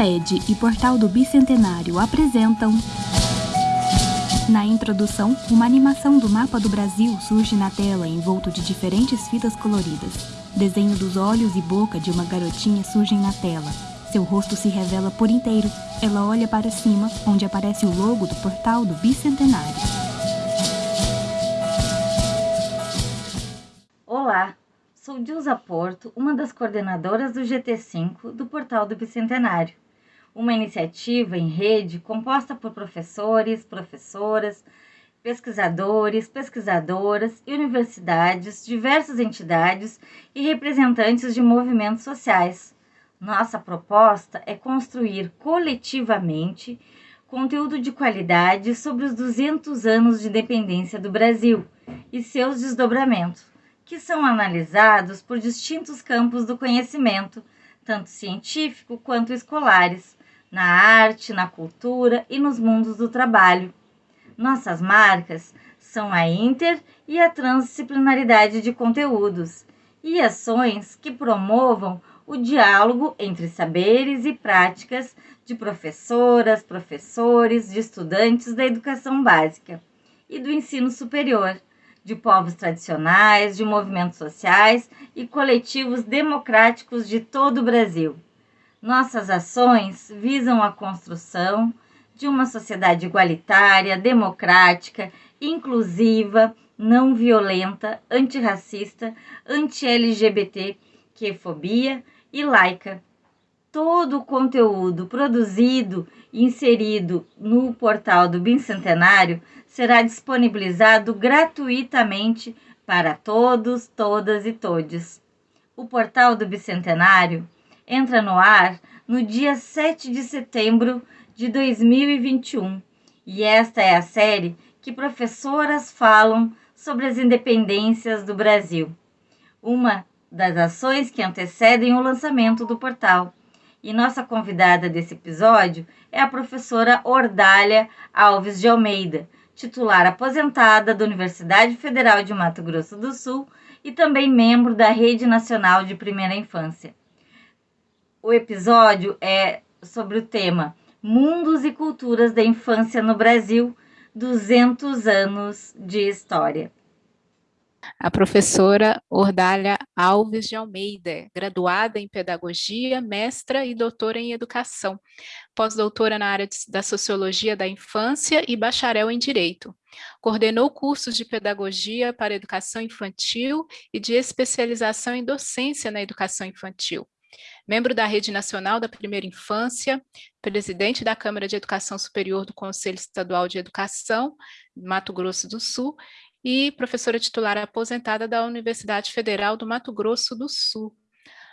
Amped e Portal do Bicentenário apresentam. Na introdução, uma animação do mapa do Brasil surge na tela envolto de diferentes fitas coloridas. Desenho dos olhos e boca de uma garotinha surgem na tela. Seu rosto se revela por inteiro. Ela olha para cima, onde aparece o logo do Portal do Bicentenário. Olá, Sou Dilza Porto, uma das coordenadoras do GT5 do Portal do Bicentenário, uma iniciativa em rede composta por professores, professoras, pesquisadores, pesquisadoras universidades, diversas entidades e representantes de movimentos sociais. Nossa proposta é construir coletivamente conteúdo de qualidade sobre os 200 anos de independência do Brasil e seus desdobramentos que são analisados por distintos campos do conhecimento, tanto científico quanto escolares, na arte, na cultura e nos mundos do trabalho. Nossas marcas são a inter e a transdisciplinaridade de conteúdos e ações que promovam o diálogo entre saberes e práticas de professoras, professores, de estudantes da educação básica e do ensino superior de povos tradicionais, de movimentos sociais e coletivos democráticos de todo o Brasil. Nossas ações visam a construção de uma sociedade igualitária, democrática, inclusiva, não violenta, antirracista, anti-LGBT, fobia e laica. Todo o conteúdo produzido e inserido no portal do Bicentenário será disponibilizado gratuitamente para todos, todas e todes. O portal do Bicentenário entra no ar no dia 7 de setembro de 2021 e esta é a série que professoras falam sobre as independências do Brasil. Uma das ações que antecedem o lançamento do portal. E nossa convidada desse episódio é a professora Ordália Alves de Almeida, titular aposentada da Universidade Federal de Mato Grosso do Sul e também membro da Rede Nacional de Primeira Infância. O episódio é sobre o tema Mundos e Culturas da Infância no Brasil, 200 anos de história a professora Ordália Alves de Almeida, graduada em Pedagogia, mestra e doutora em Educação, pós-doutora na área da Sociologia da Infância e bacharel em Direito. Coordenou cursos de Pedagogia para Educação Infantil e de especialização em Docência na Educação Infantil. Membro da Rede Nacional da Primeira Infância, presidente da Câmara de Educação Superior do Conselho Estadual de Educação, Mato Grosso do Sul, e professora titular aposentada da Universidade Federal do Mato Grosso do Sul.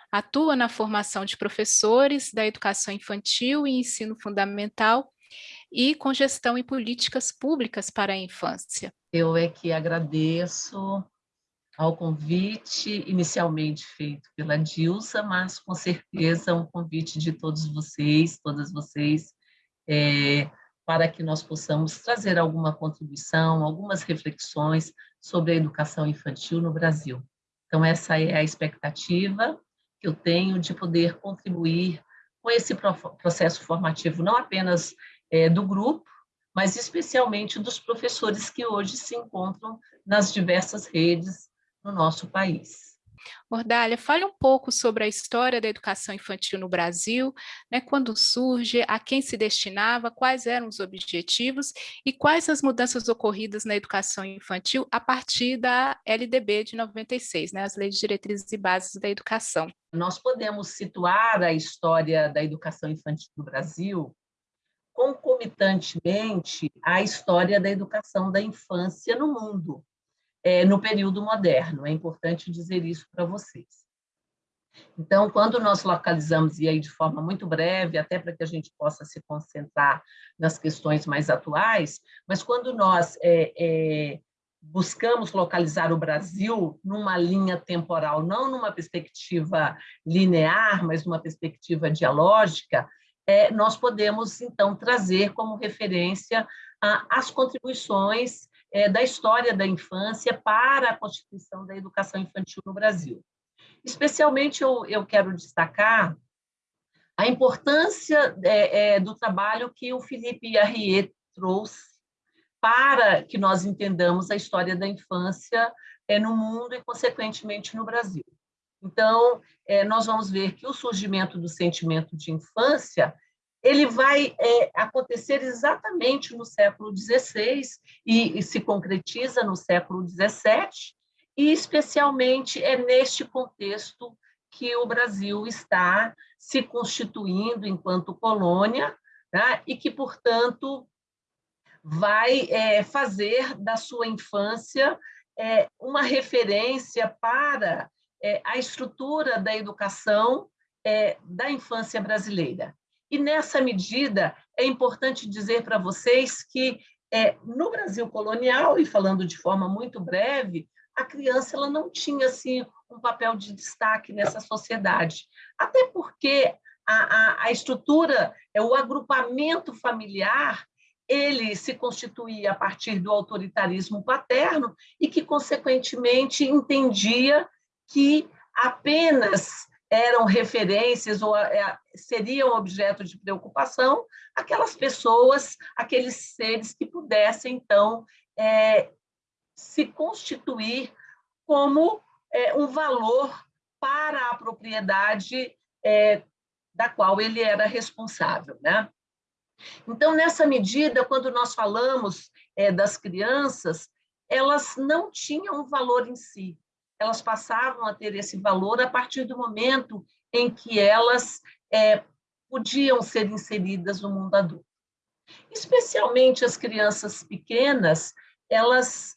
Atua na formação de professores da educação infantil e ensino fundamental e com gestão e políticas públicas para a infância. Eu é que agradeço ao convite inicialmente feito pela Dilsa, mas com certeza um convite de todos vocês, todas vocês, é, para que nós possamos trazer alguma contribuição, algumas reflexões sobre a educação infantil no Brasil. Então, essa é a expectativa que eu tenho de poder contribuir com esse processo formativo, não apenas é, do grupo, mas especialmente dos professores que hoje se encontram nas diversas redes no nosso país. Ordália, fale um pouco sobre a história da educação infantil no Brasil, né, quando surge, a quem se destinava, quais eram os objetivos e quais as mudanças ocorridas na educação infantil a partir da LDB de 96, né, as Leis Diretrizes e Bases da Educação. Nós podemos situar a história da educação infantil no Brasil concomitantemente à história da educação da infância no mundo é, no período moderno. É importante dizer isso para vocês. Então, quando nós localizamos, e aí de forma muito breve, até para que a gente possa se concentrar nas questões mais atuais, mas quando nós é, é, buscamos localizar o Brasil numa linha temporal, não numa perspectiva linear, mas numa perspectiva dialógica, é, nós podemos, então, trazer como referência a, as contribuições é, da história da infância para a constituição da educação infantil no Brasil. Especialmente eu, eu quero destacar a importância é, é, do trabalho que o Felipe Arriet trouxe para que nós entendamos a história da infância é, no mundo e, consequentemente, no Brasil. Então, é, nós vamos ver que o surgimento do sentimento de infância ele vai é, acontecer exatamente no século XVI e, e, se concretiza no século XVII, e especialmente é neste contexto que o Brasil está se constituindo enquanto colônia, né, e que, portanto, vai é, fazer da sua infância é, uma referência para é, a estrutura da educação é, da infância brasileira. E, nessa medida, é importante dizer para vocês que, é, no Brasil colonial, e falando de forma muito breve, a criança ela não tinha assim, um papel de destaque nessa sociedade. Até porque a, a, a estrutura, é o agrupamento familiar, ele se constituía a partir do autoritarismo paterno e que, consequentemente, entendia que apenas eram referências ou é, seriam objeto de preocupação aquelas pessoas, aqueles seres que pudessem, então, é, se constituir como é, um valor para a propriedade é, da qual ele era responsável. Né? Então, nessa medida, quando nós falamos é, das crianças, elas não tinham um valor em si, elas passavam a ter esse valor a partir do momento em que elas é, podiam ser inseridas no mundo adulto. Especialmente as crianças pequenas, elas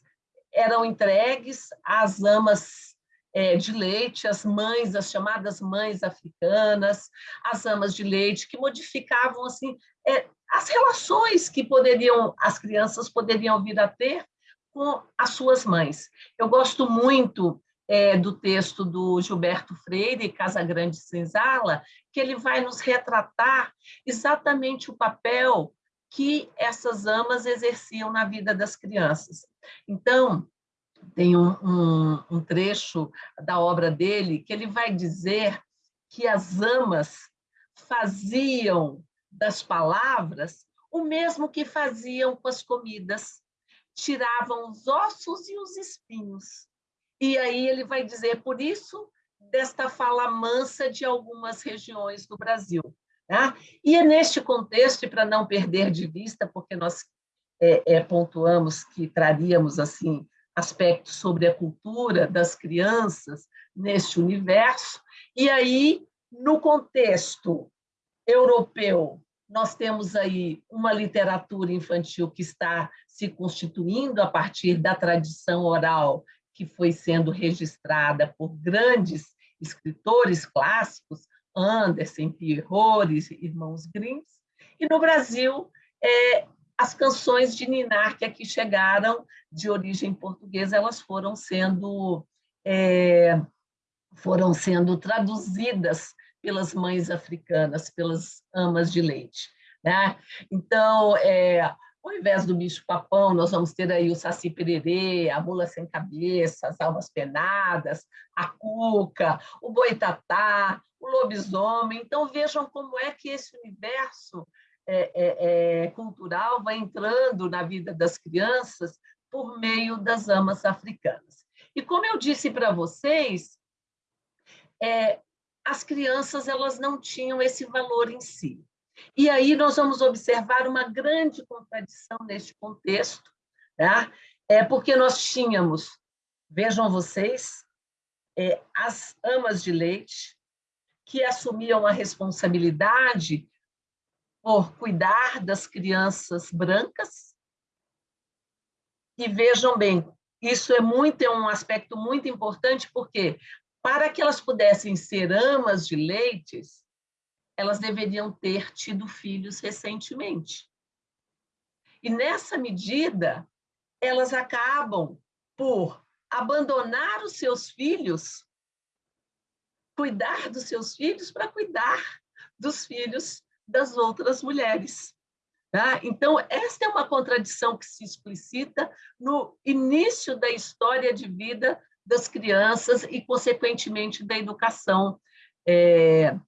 eram entregues às amas é, de leite, as mães, as chamadas mães africanas, as amas de leite, que modificavam assim é, as relações que poderiam as crianças poderiam vir a ter com as suas mães. Eu gosto muito é, do texto do Gilberto Freire, Casa Grande Senzala, que ele vai nos retratar exatamente o papel que essas amas exerciam na vida das crianças. Então, tem um, um, um trecho da obra dele que ele vai dizer que as amas faziam das palavras o mesmo que faziam com as comidas, tiravam os ossos e os espinhos e aí ele vai dizer, por isso, desta fala mansa de algumas regiões do Brasil. Né? E é neste contexto, e para não perder de vista, porque nós é, é, pontuamos que traríamos assim aspectos sobre a cultura das crianças neste universo, e aí, no contexto europeu, nós temos aí uma literatura infantil que está se constituindo a partir da tradição oral que foi sendo registrada por grandes escritores clássicos, Andersen, Pierrot, Irmãos Grimm, e no Brasil, é, as canções de Ninar que aqui chegaram de origem portuguesa, elas foram sendo é, foram sendo traduzidas pelas mães africanas, pelas amas de leite. Né? Então, é, ao invés do bicho-papão, nós vamos ter aí o saci pererê, a mula sem cabeça, as almas penadas, a cuca, o boitatá, o lobisomem. Então, vejam como é que esse universo é, é, é, cultural vai entrando na vida das crianças por meio das amas africanas. E como eu disse para vocês, é, as crianças elas não tinham esse valor em si. E aí nós vamos observar uma grande contradição neste contexto, tá? é porque nós tínhamos, vejam vocês, é, as amas de leite, que assumiam a responsabilidade por cuidar das crianças brancas. E vejam bem, isso é muito é um aspecto muito importante porque para que elas pudessem ser amas de leites, elas deveriam ter tido filhos recentemente. E nessa medida, elas acabam por abandonar os seus filhos, cuidar dos seus filhos para cuidar dos filhos das outras mulheres. Tá? Então, esta é uma contradição que se explicita no início da história de vida das crianças e, consequentemente, da educação é,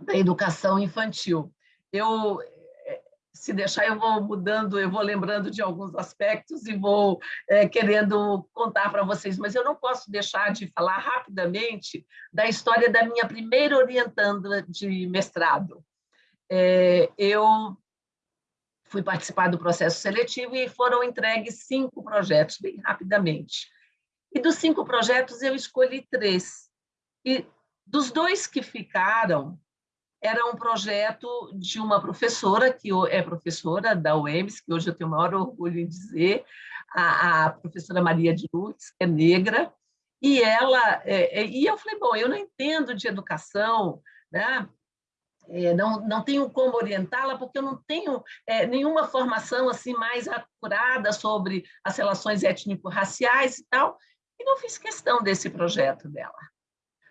da educação infantil. Eu, se deixar, eu vou mudando, eu vou lembrando de alguns aspectos e vou é, querendo contar para vocês, mas eu não posso deixar de falar rapidamente da história da minha primeira orientanda de mestrado. É, eu fui participar do processo seletivo e foram entregues cinco projetos, bem rapidamente. E dos cinco projetos, eu escolhi três. E dos dois que ficaram, era um projeto de uma professora, que é professora da UEMS, que hoje eu tenho o maior orgulho em dizer, a, a professora Maria de Lourdes, que é negra, e ela, é, é, e eu falei, bom, eu não entendo de educação, né? É, não, não tenho como orientá-la, porque eu não tenho é, nenhuma formação assim mais acurada sobre as relações étnico-raciais e tal, e não fiz questão desse projeto dela.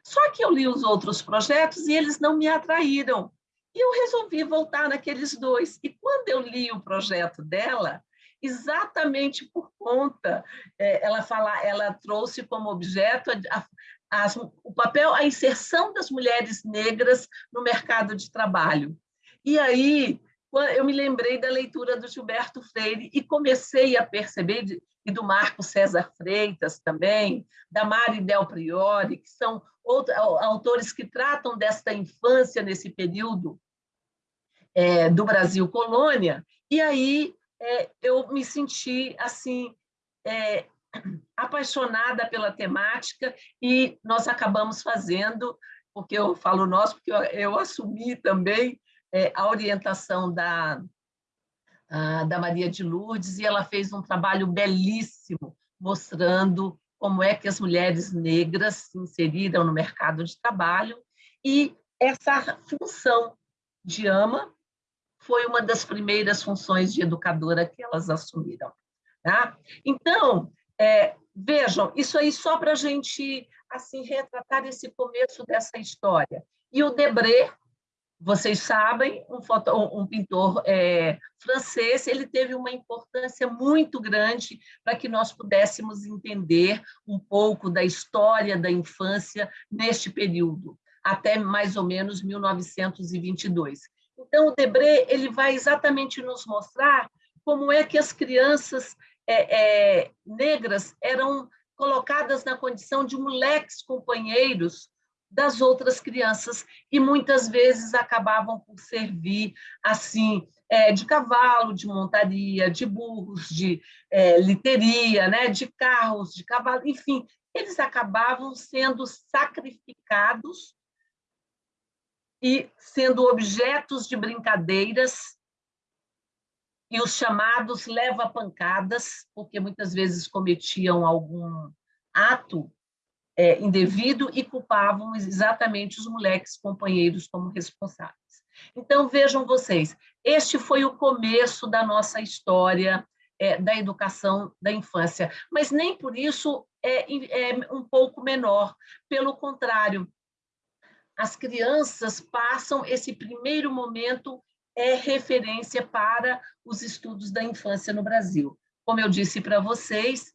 Só que eu li os outros projetos e eles não me atraíram. E eu resolvi voltar naqueles dois. E quando eu li o projeto dela, exatamente por conta, é, ela fala, ela trouxe como objeto a, a, o papel, a inserção das mulheres negras no mercado de trabalho. E aí eu me lembrei da leitura do Gilberto Freire e comecei a perceber, e do Marco César Freitas também, da Mari Del Priori, que são outros, autores que tratam desta infância nesse período é, do Brasil colônia, e aí é, eu me senti assim é, apaixonada pela temática e nós acabamos fazendo, porque eu falo nós, porque eu, eu assumi também é, a orientação da, a, da Maria de Lourdes, e ela fez um trabalho belíssimo, mostrando como é que as mulheres negras se inseriram no mercado de trabalho, e essa função de ama foi uma das primeiras funções de educadora que elas assumiram. Tá? Então, é, vejam, isso aí só para a gente assim retratar esse começo dessa história. E o Debré, vocês sabem, um, foto, um pintor é, francês, ele teve uma importância muito grande para que nós pudéssemos entender um pouco da história da infância neste período, até mais ou menos 1922. Então, o Debré ele vai exatamente nos mostrar como é que as crianças é, é, negras eram colocadas na condição de moleques companheiros das outras crianças e muitas vezes acabavam por servir assim é, de cavalo, de montaria, de burros, de é, literia, né, de carros, de cavalo, enfim, eles acabavam sendo sacrificados e sendo objetos de brincadeiras e os chamados leva-pancadas, porque muitas vezes cometiam algum ato é, indevido e culpavam exatamente os moleques companheiros como responsáveis. Então, vejam vocês, este foi o começo da nossa história é, da educação da infância, mas nem por isso é, é um pouco menor, pelo contrário, as crianças passam esse primeiro momento é referência para os estudos da infância no Brasil. Como eu disse para vocês,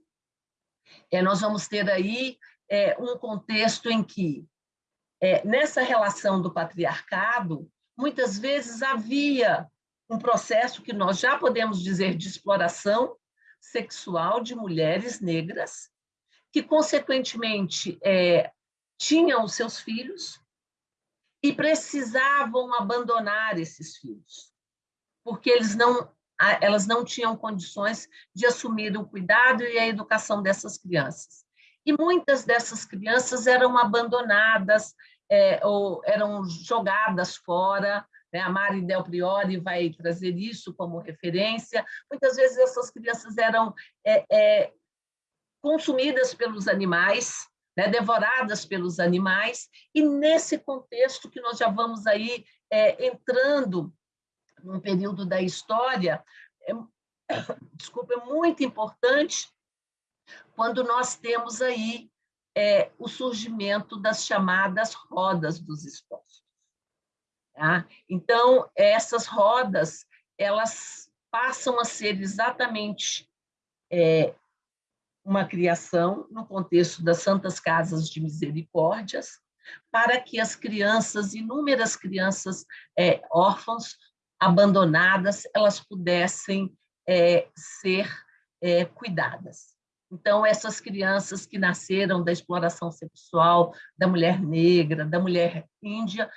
é, nós vamos ter aí é, um contexto em que, é, nessa relação do patriarcado, muitas vezes havia um processo que nós já podemos dizer de exploração sexual de mulheres negras, que, consequentemente, é, tinham os seus filhos e precisavam abandonar esses filhos, porque eles não, elas não tinham condições de assumir o cuidado e a educação dessas crianças e muitas dessas crianças eram abandonadas é, ou eram jogadas fora. Né? A Mari Del Priori vai trazer isso como referência. Muitas vezes essas crianças eram é, é, consumidas pelos animais, né? devoradas pelos animais, e nesse contexto que nós já vamos aí é, entrando num período da história, é, desculpa, é muito importante quando nós temos aí é, o surgimento das chamadas rodas dos expostos. Tá? Então, essas rodas, elas passam a ser exatamente é, uma criação no contexto das Santas Casas de Misericórdias, para que as crianças, inúmeras crianças é, abandonadas, elas pudessem é, ser é, cuidadas. Então, essas crianças que nasceram da exploração sexual da mulher negra, da mulher índia,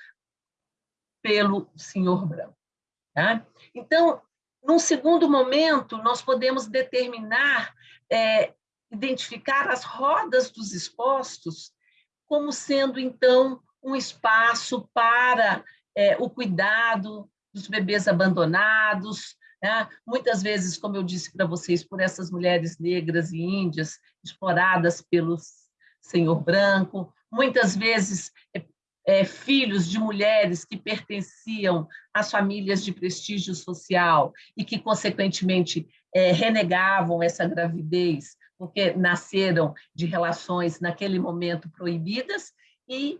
pelo senhor branco. Tá? Então, num segundo momento, nós podemos determinar, é, identificar as rodas dos expostos como sendo, então, um espaço para é, o cuidado dos bebês abandonados, né? muitas vezes, como eu disse para vocês, por essas mulheres negras e índias exploradas pelo senhor branco, muitas vezes é, é, filhos de mulheres que pertenciam às famílias de prestígio social e que, consequentemente, é, renegavam essa gravidez porque nasceram de relações naquele momento proibidas e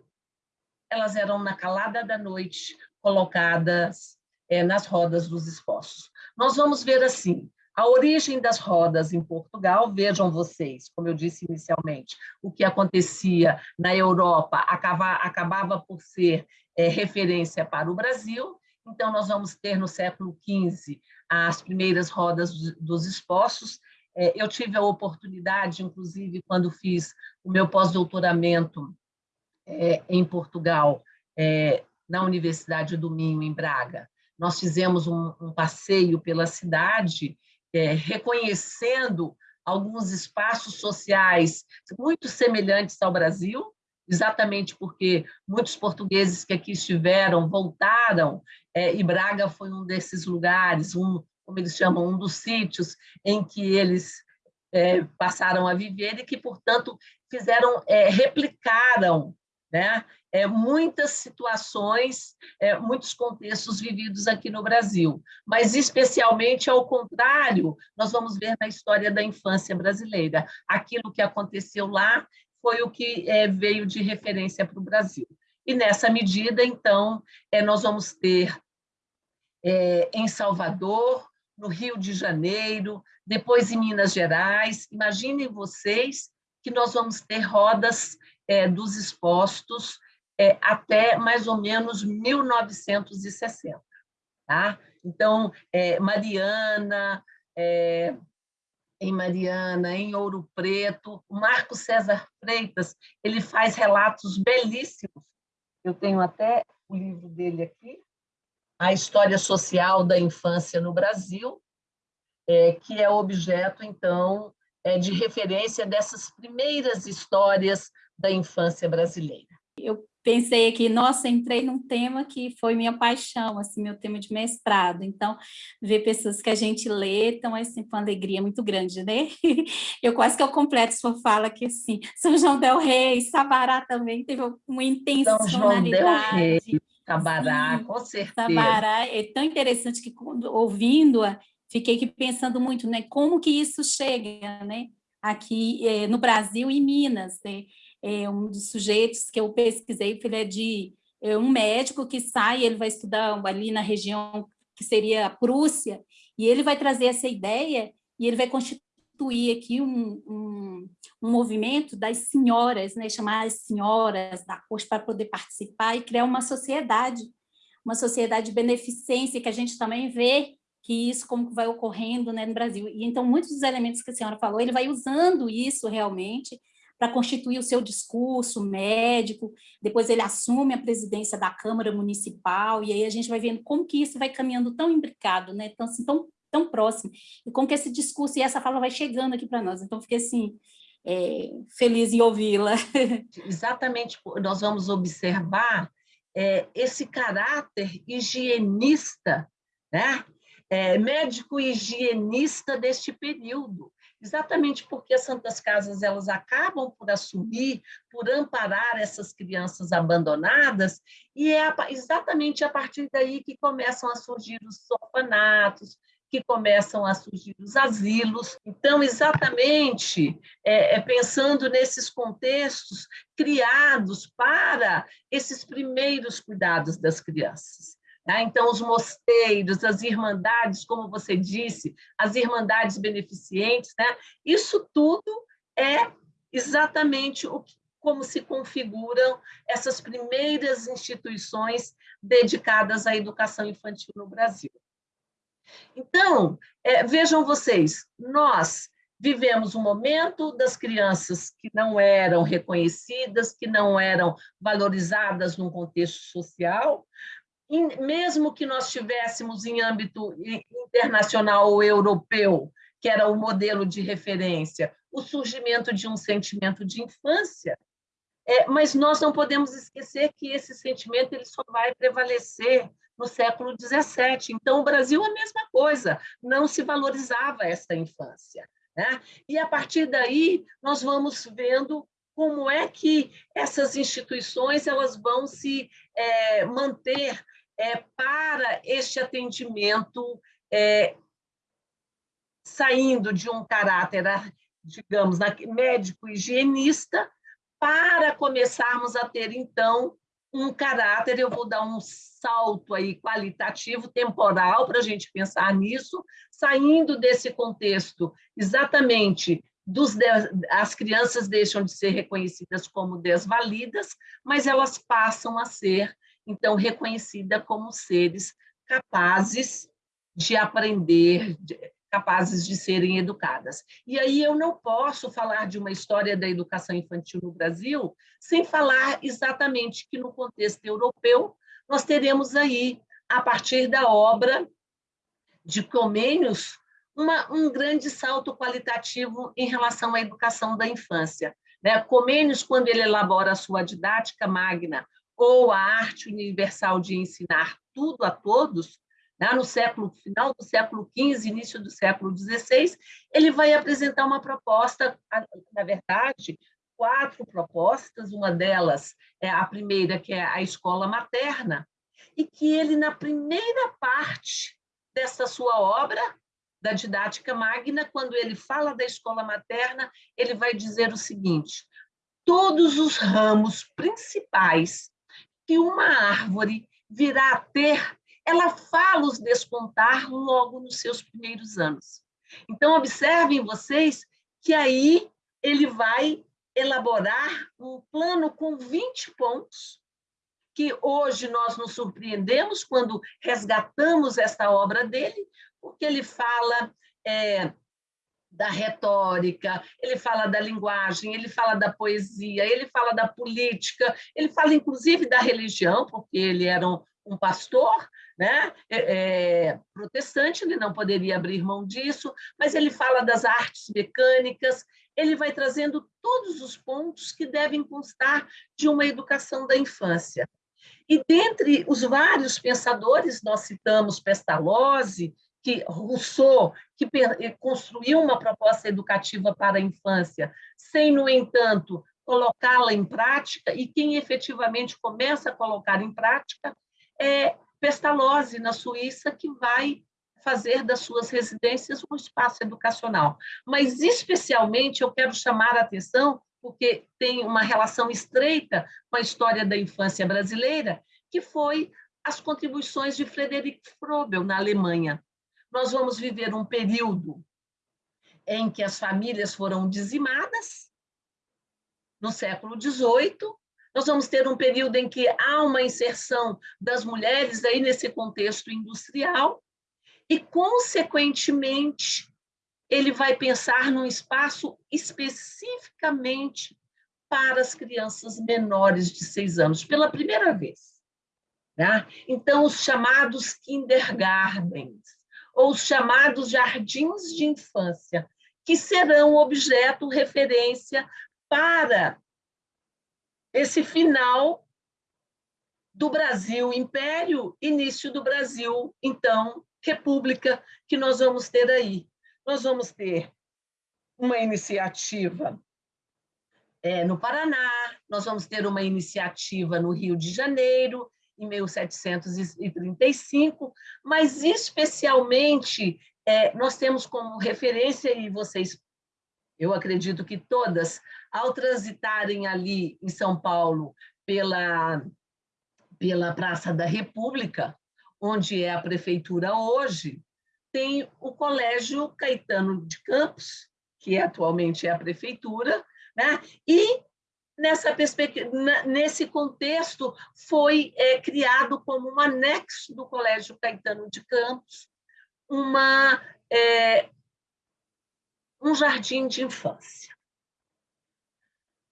elas eram na calada da noite colocadas é, nas rodas dos expostos. Nós vamos ver assim, a origem das rodas em Portugal, vejam vocês, como eu disse inicialmente, o que acontecia na Europa acaba, acabava por ser é, referência para o Brasil, então nós vamos ter no século XV as primeiras rodas dos expostos, é, eu tive a oportunidade, inclusive, quando fiz o meu pós-doutoramento é, em Portugal, é, na Universidade do Minho, em Braga, nós fizemos um, um passeio pela cidade, é, reconhecendo alguns espaços sociais muito semelhantes ao Brasil, exatamente porque muitos portugueses que aqui estiveram voltaram, é, e Braga foi um desses lugares, um, como eles chamam, um dos sítios em que eles é, passaram a viver e que, portanto, fizeram, é, replicaram né, é, muitas situações, é, muitos contextos vividos aqui no Brasil, mas especialmente ao contrário, nós vamos ver na história da infância brasileira. Aquilo que aconteceu lá foi o que é, veio de referência para o Brasil. E nessa medida, então, é, nós vamos ter é, em Salvador, no Rio de Janeiro, depois em Minas Gerais. Imaginem vocês que nós vamos ter rodas é, dos expostos é, até mais ou menos 1960. Tá? Então, é, Mariana, é, em Mariana, em Ouro Preto, o Marco César Freitas, ele faz relatos belíssimos. Eu tenho até o livro dele aqui, a história social da infância no Brasil, é, que é objeto, então, é, de referência dessas primeiras histórias da infância brasileira. Eu pensei aqui, nossa, entrei num tema que foi minha paixão, assim, meu tema de mestrado. Então, ver pessoas que a gente lê, então, é sempre uma alegria muito grande, né? Eu quase que eu completo sua fala que, assim, São João del Rei, Sabará também teve uma intencionalidade. São João del Rei. Tabará, Sim, com certeza. Tabará, é tão interessante que ouvindo-a, fiquei aqui pensando muito, né, como que isso chega, né, aqui é, no Brasil e Minas, né, é um dos sujeitos que eu pesquisei, ele é de é um médico que sai, ele vai estudar ali na região que seria a Prússia, e ele vai trazer essa ideia e ele vai constituir aqui um, um, um movimento das senhoras, né, chamar as senhoras da corte para poder participar e criar uma sociedade, uma sociedade de beneficência que a gente também vê que isso como vai ocorrendo né, no Brasil. E então muitos dos elementos que a senhora falou, ele vai usando isso realmente para constituir o seu discurso médico, depois ele assume a presidência da Câmara Municipal, e aí a gente vai vendo como que isso vai caminhando tão imbricado, né, tão, assim, tão, tão próximo, e como que esse discurso e essa fala vai chegando aqui para nós. Então, fiquei assim, é, feliz em ouvi-la. Exatamente, nós vamos observar é, esse caráter higienista, né? É, médico higienista deste período, exatamente porque as Santas Casas elas acabam por assumir, por amparar essas crianças abandonadas, e é exatamente a partir daí que começam a surgir os orfanatos, que começam a surgir os asilos. Então, exatamente é, é, pensando nesses contextos criados para esses primeiros cuidados das crianças. Né? Então, os mosteiros, as irmandades, como você disse, as irmandades beneficentes, né? isso tudo é exatamente o que como se configuram essas primeiras instituições dedicadas à educação infantil no Brasil. Então, é, vejam vocês, nós vivemos um momento das crianças que não eram reconhecidas, que não eram valorizadas num contexto social, mesmo que nós tivéssemos em âmbito internacional ou europeu, que era o modelo de referência, o surgimento de um sentimento de infância, é, mas nós não podemos esquecer que esse sentimento ele só vai prevalecer no século XVII. Então, o Brasil é a mesma coisa, não se valorizava essa infância. Né? E, a partir daí, nós vamos vendo como é que essas instituições elas vão se é, manter é, para este atendimento é, saindo de um caráter, digamos, médico higienista, para começarmos a ter, então, um caráter, eu vou dar um salto aí qualitativo, temporal, para a gente pensar nisso, saindo desse contexto exatamente dos as crianças deixam de ser reconhecidas como desvalidas, mas elas passam a ser, então, reconhecidas como seres capazes de aprender, de, capazes de serem educadas. E aí eu não posso falar de uma história da educação infantil no Brasil sem falar exatamente que no contexto europeu nós teremos aí, a partir da obra de Comênios, uma, um grande salto qualitativo em relação à educação da infância. Né? Comênios, quando ele elabora a sua didática magna, ou a arte universal de ensinar tudo a todos, né? no século final do século XV, início do século XVI, ele vai apresentar uma proposta, na verdade, quatro propostas, uma delas é a primeira, que é a escola materna, e que ele, na primeira parte dessa sua obra, da didática magna, quando ele fala da escola materna, ele vai dizer o seguinte: todos os ramos principais que uma árvore virá a ter ela fala os despontar logo nos seus primeiros anos. Então, observem vocês que aí ele vai elaborar um plano com 20 pontos, que hoje nós nos surpreendemos quando resgatamos essa obra dele, porque ele fala é, da retórica, ele fala da linguagem, ele fala da poesia, ele fala da política, ele fala inclusive da religião, porque ele era um, um pastor, né? É, é, protestante, ele não poderia abrir mão disso, mas ele fala das artes mecânicas, ele vai trazendo todos os pontos que devem constar de uma educação da infância. E dentre os vários pensadores, nós citamos Pestalozzi, que Rousseau, que construiu uma proposta educativa para a infância, sem, no entanto, colocá-la em prática, e quem efetivamente começa a colocar em prática é Pestalozzi, na Suíça, que vai fazer das suas residências um espaço educacional. Mas, especialmente, eu quero chamar a atenção, porque tem uma relação estreita com a história da infância brasileira, que foi as contribuições de Frederic Frobel na Alemanha. Nós vamos viver um período em que as famílias foram dizimadas, no século XVIII, nós vamos ter um período em que há uma inserção das mulheres aí nesse contexto industrial e, consequentemente, ele vai pensar num espaço especificamente para as crianças menores de seis anos, pela primeira vez. Né? Então, os chamados kindergartens, ou os chamados jardins de infância, que serão objeto, referência para esse final do Brasil Império, início do Brasil, então, República, que nós vamos ter aí. Nós vamos ter uma iniciativa é, no Paraná, nós vamos ter uma iniciativa no Rio de Janeiro, em 1735, mas especialmente é, nós temos como referência, e vocês eu acredito que todas, ao transitarem ali em São Paulo pela, pela Praça da República, onde é a prefeitura hoje, tem o Colégio Caetano de Campos, que atualmente é a prefeitura, né? e nessa nesse contexto, foi é, criado como um anexo do Colégio Caetano de Campos, uma, é, um jardim de infância.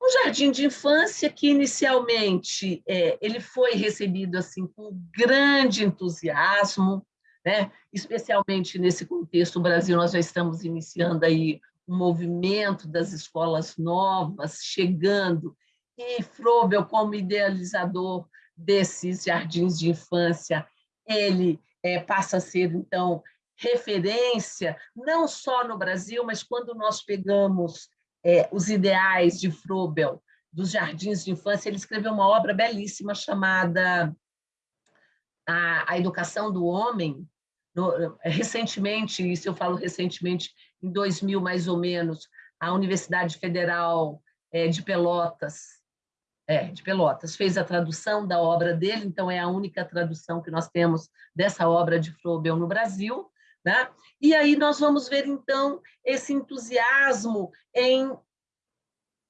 Um jardim de infância que, inicialmente, é, ele foi recebido assim com grande entusiasmo, né? especialmente nesse contexto, o Brasil, nós já estamos iniciando aí um movimento das escolas novas chegando, e Frobel, como idealizador desses jardins de infância, ele é, passa a ser, então, referência, não só no Brasil, mas quando nós pegamos é, os ideais de Frobel, dos jardins de infância, ele escreveu uma obra belíssima chamada A, a Educação do Homem. No, recentemente, isso eu falo recentemente, em 2000 mais ou menos, a Universidade Federal é, de Pelotas, é, de Pelotas, fez a tradução da obra dele, então é a única tradução que nós temos dessa obra de Frobel no Brasil, né? E aí nós vamos ver, então, esse entusiasmo em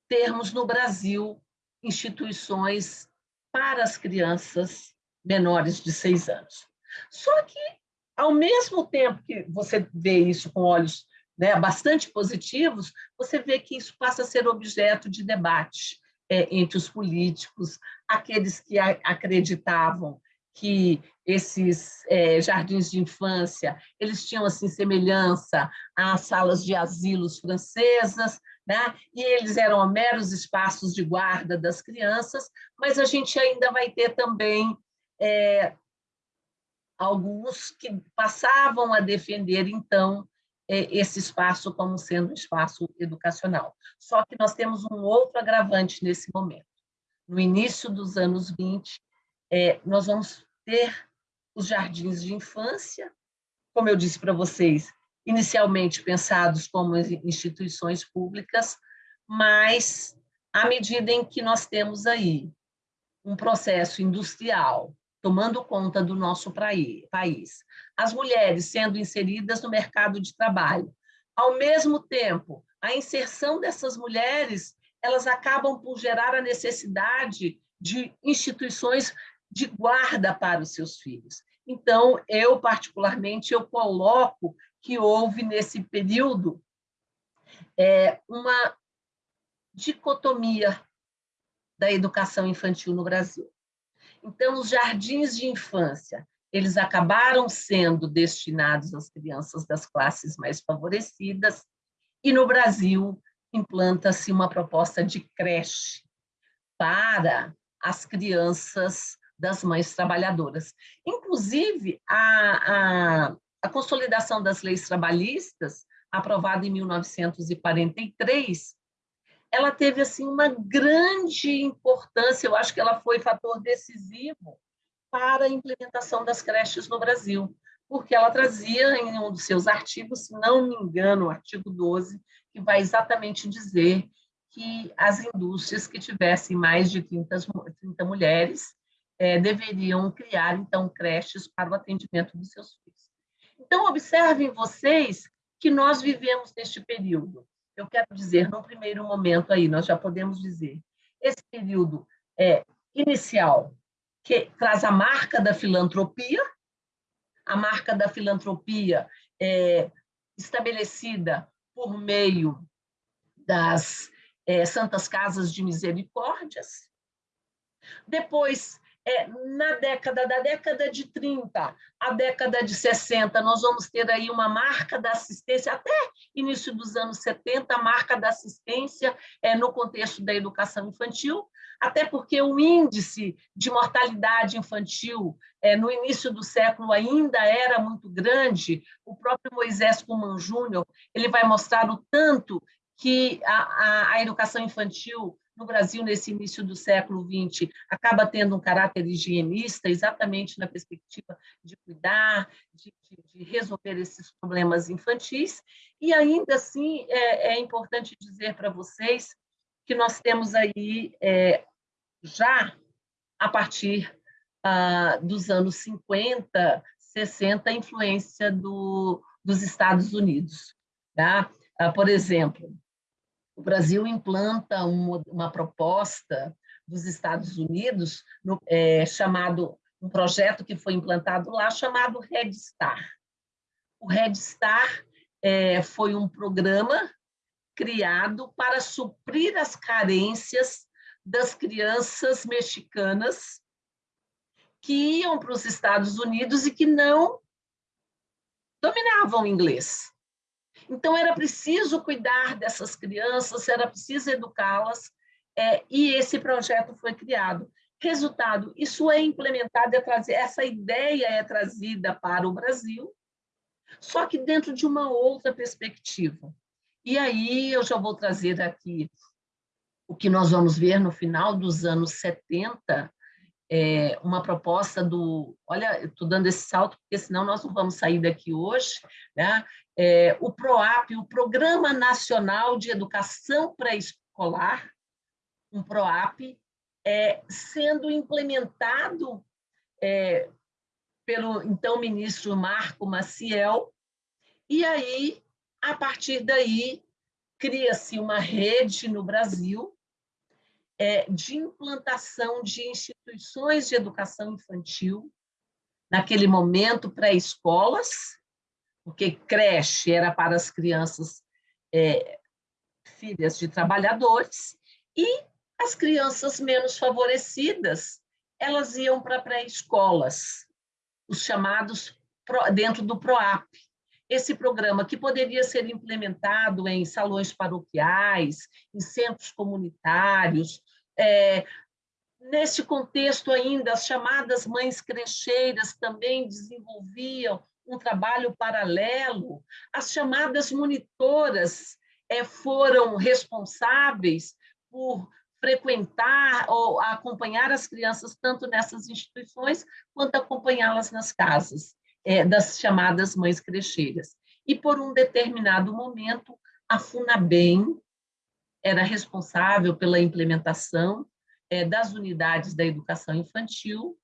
termos no Brasil instituições para as crianças menores de seis anos. Só que, ao mesmo tempo que você vê isso com olhos né, bastante positivos, você vê que isso passa a ser objeto de debate é, entre os políticos, aqueles que acreditavam que esses é, jardins de infância eles tinham assim semelhança às salas de asilos francesas, né? E eles eram meros espaços de guarda das crianças, mas a gente ainda vai ter também é, alguns que passavam a defender então é, esse espaço como sendo um espaço educacional. Só que nós temos um outro agravante nesse momento. No início dos anos 20, é, nós vamos ter os jardins de infância, como eu disse para vocês, inicialmente pensados como instituições públicas, mas à medida em que nós temos aí um processo industrial tomando conta do nosso país, as mulheres sendo inseridas no mercado de trabalho, ao mesmo tempo, a inserção dessas mulheres, elas acabam por gerar a necessidade de instituições de guarda para os seus filhos. Então, eu, particularmente, eu coloco que houve, nesse período, é, uma dicotomia da educação infantil no Brasil. Então, os jardins de infância, eles acabaram sendo destinados às crianças das classes mais favorecidas, e no Brasil implanta-se uma proposta de creche para as crianças das mães trabalhadoras. Inclusive, a, a, a consolidação das leis trabalhistas, aprovada em 1943, ela teve assim uma grande importância, eu acho que ela foi fator decisivo para a implementação das creches no Brasil, porque ela trazia em um dos seus artigos, se não me engano, o artigo 12, que vai exatamente dizer que as indústrias que tivessem mais de 30, 30 mulheres é, deveriam criar, então, creches para o atendimento dos seus filhos. Então, observem vocês que nós vivemos neste período. Eu quero dizer, no primeiro momento aí, nós já podemos dizer, esse período é, inicial, que traz a marca da filantropia, a marca da filantropia é estabelecida por meio das é, Santas Casas de Misericórdias. Depois, é, na década da década de 30, a década de 60, nós vamos ter aí uma marca da assistência, até início dos anos 70, a marca da assistência é, no contexto da educação infantil, até porque o índice de mortalidade infantil é, no início do século ainda era muito grande. O próprio Moisés Kuman Júnior ele vai mostrar o tanto que a, a, a educação infantil no Brasil, nesse início do século XX, acaba tendo um caráter higienista, exatamente na perspectiva de cuidar, de, de, de resolver esses problemas infantis. E ainda assim, é, é importante dizer para vocês que nós temos aí, é, já a partir ah, dos anos 50, 60, a influência do, dos Estados Unidos. Tá? Ah, por exemplo, o Brasil implanta uma, uma proposta dos Estados Unidos, no, é, chamado um projeto que foi implantado lá, chamado Red Star. O Red Star é, foi um programa criado para suprir as carências das crianças mexicanas que iam para os Estados Unidos e que não dominavam inglês. Então, era preciso cuidar dessas crianças, era preciso educá-las, é, e esse projeto foi criado. Resultado, isso é implementado, é trazido, essa ideia é trazida para o Brasil, só que dentro de uma outra perspectiva. E aí eu já vou trazer aqui o que nós vamos ver no final dos anos 70, é, uma proposta do... Olha, estou dando esse salto, porque senão nós não vamos sair daqui hoje. Né? É, o PROAP, o Programa Nacional de Educação Pré-Escolar, um PROAP, é, sendo implementado é, pelo então ministro Marco Maciel, e aí, a partir daí, cria-se uma rede no Brasil de implantação de instituições de educação infantil, naquele momento pré-escolas, porque creche era para as crianças é, filhas de trabalhadores, e as crianças menos favorecidas, elas iam para pré-escolas, os chamados dentro do PROAP. Esse programa que poderia ser implementado em salões paroquiais, em centros comunitários, é, nesse contexto ainda, as chamadas mães crecheiras também desenvolviam um trabalho paralelo, as chamadas monitoras é, foram responsáveis por frequentar ou acompanhar as crianças tanto nessas instituições quanto acompanhá-las nas casas é, das chamadas mães crecheiras. E por um determinado momento, a FUNABEM era responsável pela implementação é, das unidades da educação infantil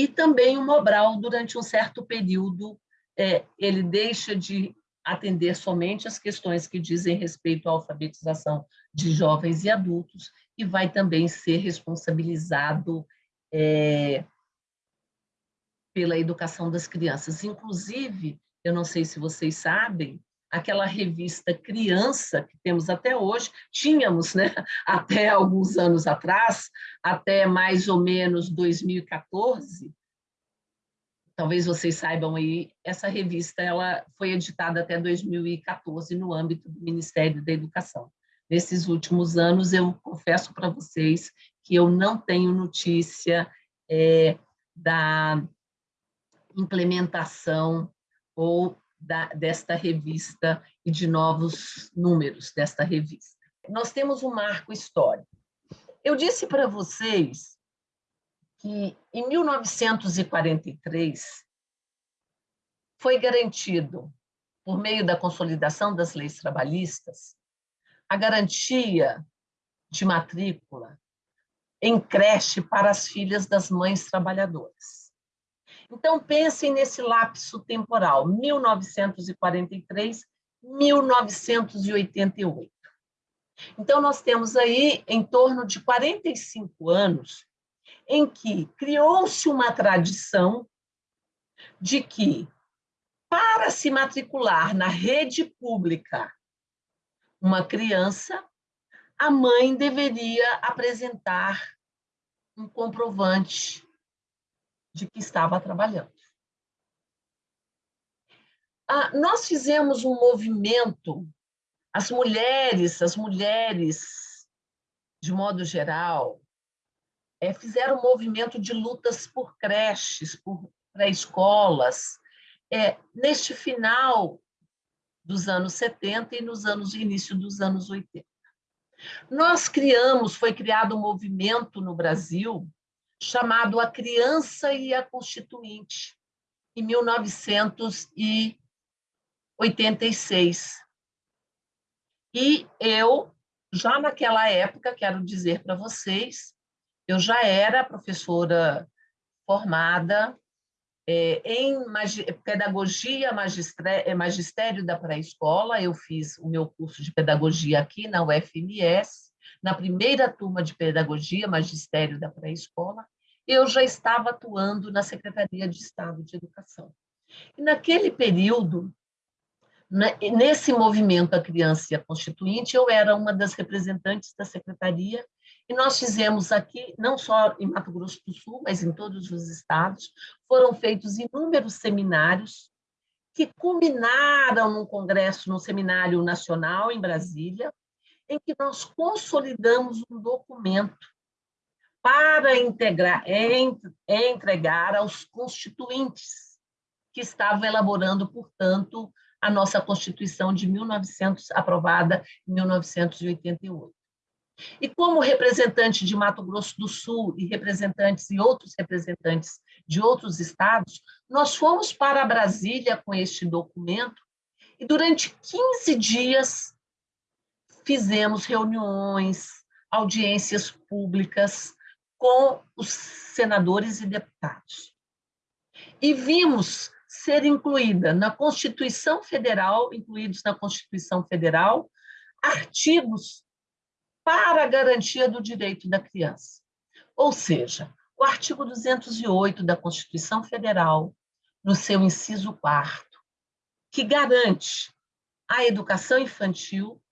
e também o Mobral, durante um certo período, é, ele deixa de atender somente as questões que dizem respeito à alfabetização de jovens e adultos e vai também ser responsabilizado é, pela educação das crianças. Inclusive, eu não sei se vocês sabem, aquela revista Criança, que temos até hoje, tínhamos né, até alguns anos atrás, até mais ou menos 2014, talvez vocês saibam aí, essa revista ela foi editada até 2014 no âmbito do Ministério da Educação. Nesses últimos anos, eu confesso para vocês que eu não tenho notícia é, da implementação ou da, desta revista e de novos números desta revista. Nós temos um marco histórico. Eu disse para vocês que em 1943 foi garantido, por meio da consolidação das leis trabalhistas, a garantia de matrícula em creche para as filhas das mães trabalhadoras. Então, pensem nesse lapso temporal, 1943, 1988. Então, nós temos aí em torno de 45 anos em que criou-se uma tradição de que, para se matricular na rede pública uma criança, a mãe deveria apresentar um comprovante de que estava trabalhando. Ah, nós fizemos um movimento, as mulheres, as mulheres, de modo geral, é, fizeram um movimento de lutas por creches, por pré-escolas, é, neste final dos anos 70 e nos anos início dos anos 80. Nós criamos, foi criado um movimento no Brasil chamado A Criança e a Constituinte, em 1986. E eu, já naquela época, quero dizer para vocês, eu já era professora formada É, em pedagogia, é, magistério da pré-escola, eu fiz o meu curso de pedagogia aqui na UFMS, na primeira turma de pedagogia, magistério da pré-escola, eu já estava atuando na Secretaria de Estado de Educação. E naquele período, né, nesse movimento A Criança e a Constituinte, eu era uma das representantes da secretaria e nós fizemos aqui, não só em Mato Grosso do Sul, mas em todos os estados, foram feitos inúmeros seminários que culminaram num congresso, num seminário nacional em Brasília, em que nós consolidamos um documento para integrar, entregar aos constituintes que estavam elaborando, portanto, a nossa Constituição de 1900, aprovada em 1988. E como representante de Mato Grosso do Sul e representantes e outros representantes de outros estados, nós fomos para Brasília com este documento e durante 15 dias fizemos reuniões, audiências públicas com os senadores e deputados. E vimos ser incluída na Constituição Federal, incluídos na Constituição Federal, artigos para a garantia do direito da criança. Ou seja, o artigo 208 da Constituição Federal, no seu inciso 4 que garante a educação infantil,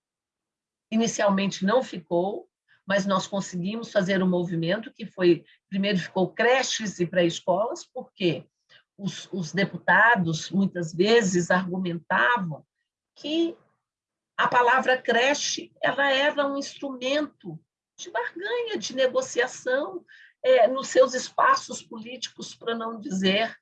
inicialmente não ficou, mas nós conseguimos fazer um movimento que foi, primeiro ficou creches e pré-escolas, porque os, os deputados, muitas vezes, argumentavam que a palavra creche ela era um instrumento de barganha, de negociação é, nos seus espaços políticos, para não dizer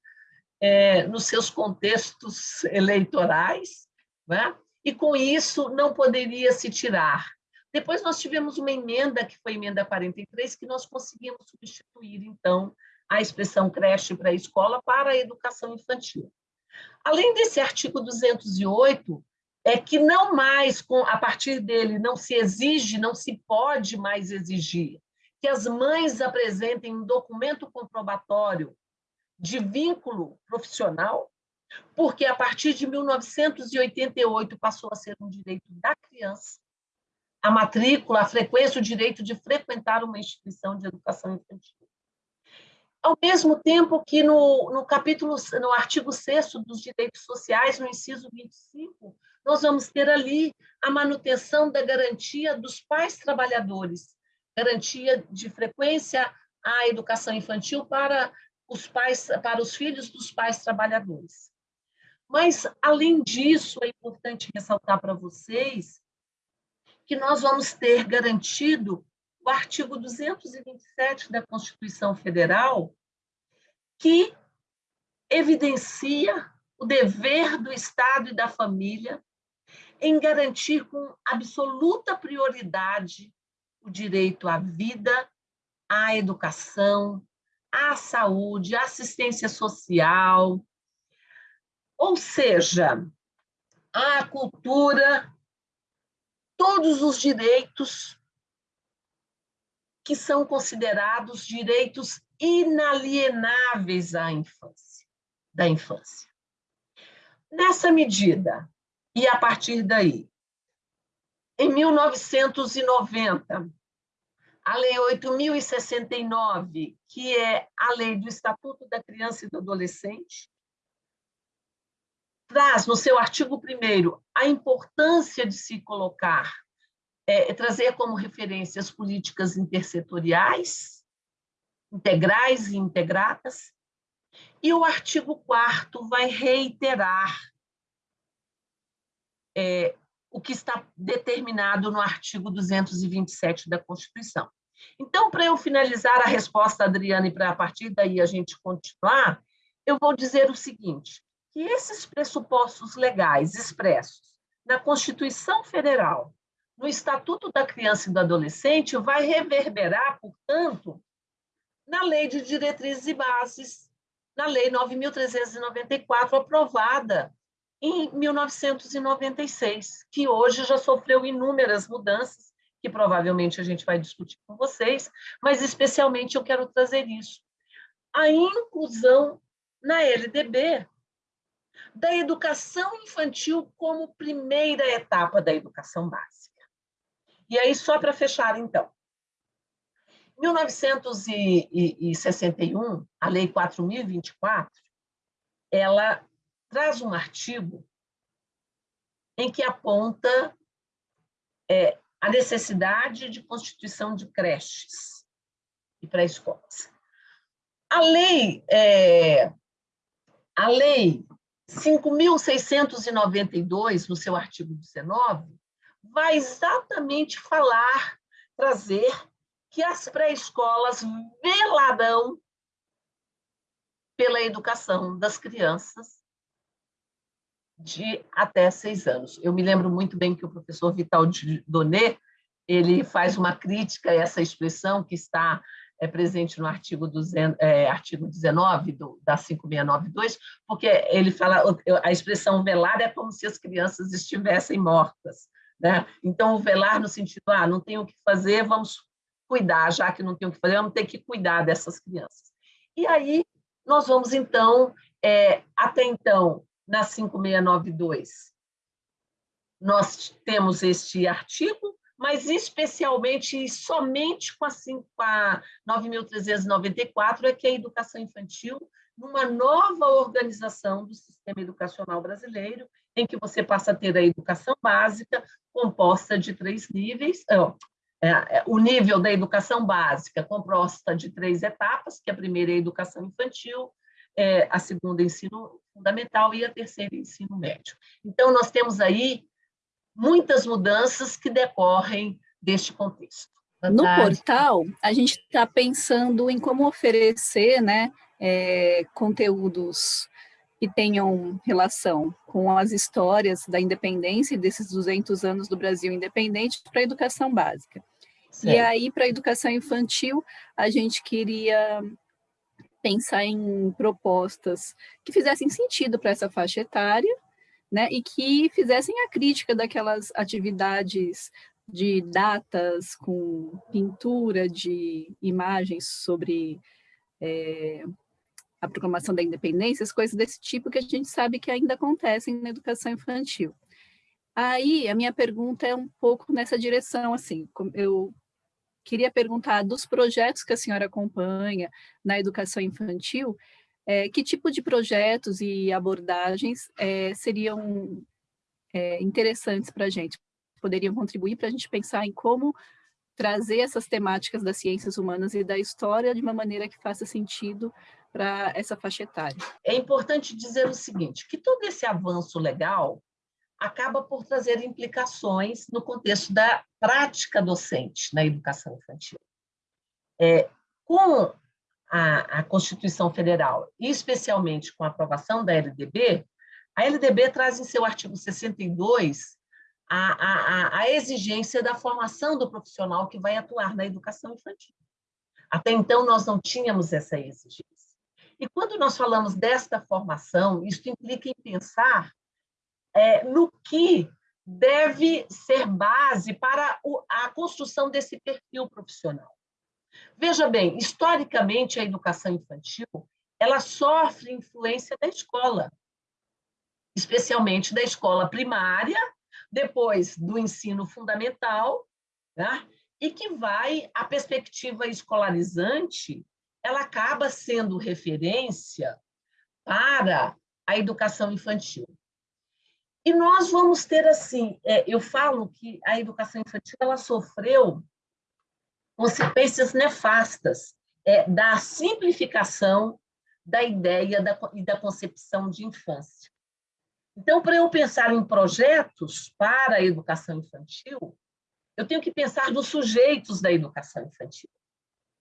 é, nos seus contextos eleitorais, né? E com isso não poderia se tirar. Depois nós tivemos uma emenda, que foi a emenda 43, que nós conseguimos substituir, então, a expressão creche para a escola para a educação infantil. Além desse artigo 208, é que não mais, com, a partir dele, não se exige, não se pode mais exigir que as mães apresentem um documento comprobatório de vínculo profissional, porque a partir de 1988 passou a ser um direito da criança, a matrícula, a frequência, o direito de frequentar uma instituição de educação infantil ao mesmo tempo que no, no capítulo, no artigo 6 dos direitos sociais, no inciso 25, nós vamos ter ali a manutenção da garantia dos pais trabalhadores, garantia de frequência à educação infantil para os pais, para os filhos dos pais trabalhadores. Mas, além disso, é importante ressaltar para vocês que nós vamos ter garantido o artigo 227 da Constituição Federal, que evidencia o dever do Estado e da família em garantir com absoluta prioridade o direito à vida, à educação, à saúde, à assistência social, ou seja, à cultura, todos os direitos que são considerados direitos inalienáveis à infância, da infância. Nessa medida, e a partir daí, em 1990, a Lei 8.069, que é a lei do Estatuto da Criança e do Adolescente, traz no seu artigo 1 a importância de se colocar é, trazer como referência as políticas intersetoriais, integrais e integradas, e o artigo 4 vai reiterar é, o que está determinado no artigo 227 da Constituição. Então, para eu finalizar a resposta, Adriana, e para a partir daí a gente continuar, eu vou dizer o seguinte, que esses pressupostos legais expressos na Constituição Federal no Estatuto da Criança e do Adolescente vai reverberar, portanto, na Lei de Diretrizes e Bases, na Lei 9.394, aprovada em 1996, que hoje já sofreu inúmeras mudanças, que provavelmente a gente vai discutir com vocês, mas especialmente eu quero trazer isso. A inclusão na LDB, da educação infantil como primeira etapa da educação básica. E aí, só para fechar, então. Em 1961, a Lei 4.024, ela traz um artigo em que aponta é, a necessidade de constituição de creches e pré-escolas. A lei, é, a lei 5.692, no seu artigo 19, vai exatamente falar, trazer que as pré-escolas velarão pela educação das crianças de até seis anos. Eu me lembro muito bem que o professor Vital Donet ele faz uma crítica a essa expressão que está é, presente no artigo, 200, é, artigo 19 do, da 5692, porque ele fala a expressão velar é como se as crianças estivessem mortas. Né? Então, o velar no sentido, ah, não tem o que fazer, vamos cuidar, já que não tem o que fazer, vamos ter que cuidar dessas crianças. E aí, nós vamos, então, é, até então, na 5692, nós temos este artigo, mas especialmente e somente com a, a 9.394 é que a educação infantil, numa nova organização do sistema educacional brasileiro, em que você passa a ter a educação básica, composta de três níveis, é, é, o nível da educação básica composta de três etapas, que a primeira é a educação infantil, é, a segunda é ensino fundamental e a terceira é ensino médio. Então, nós temos aí muitas mudanças que decorrem deste contexto. No portal, a gente está pensando em como oferecer né, é, conteúdos que tenham relação com as histórias da independência desses 200 anos do Brasil independente para a educação básica. Certo. E aí, para a educação infantil, a gente queria pensar em propostas que fizessem sentido para essa faixa etária, né, e que fizessem a crítica daquelas atividades de datas com pintura de imagens sobre é, a proclamação da independência, as coisas desse tipo que a gente sabe que ainda acontecem na educação infantil. Aí, a minha pergunta é um pouco nessa direção, assim, eu queria perguntar dos projetos que a senhora acompanha na educação infantil, é, que tipo de projetos e abordagens é, seriam é, interessantes para a gente, poderiam contribuir para a gente pensar em como trazer essas temáticas das ciências humanas e da história de uma maneira que faça sentido para essa faixa etária. É importante dizer o seguinte, que todo esse avanço legal acaba por trazer implicações no contexto da prática docente na educação infantil. É, com a, a Constituição Federal, e especialmente com a aprovação da LDB, a LDB traz em seu artigo 62 a, a, a, exigência da formação do profissional que vai atuar na educação infantil. Até então, nós não tínhamos essa exigência. E quando nós falamos desta formação, isso implica em pensar é, no que deve ser base para a construção desse perfil profissional. Veja bem, historicamente, a educação infantil ela sofre influência da escola, especialmente da escola primária, depois do ensino fundamental, né? e que vai, a perspectiva escolarizante, ela acaba sendo referência para a educação infantil. E nós vamos ter, assim, é, eu falo que a educação infantil ela sofreu consequências nefastas é, da simplificação da ideia da, e da concepção de infância. Então, para eu pensar em projetos para a educação infantil, eu tenho que pensar nos sujeitos da educação infantil.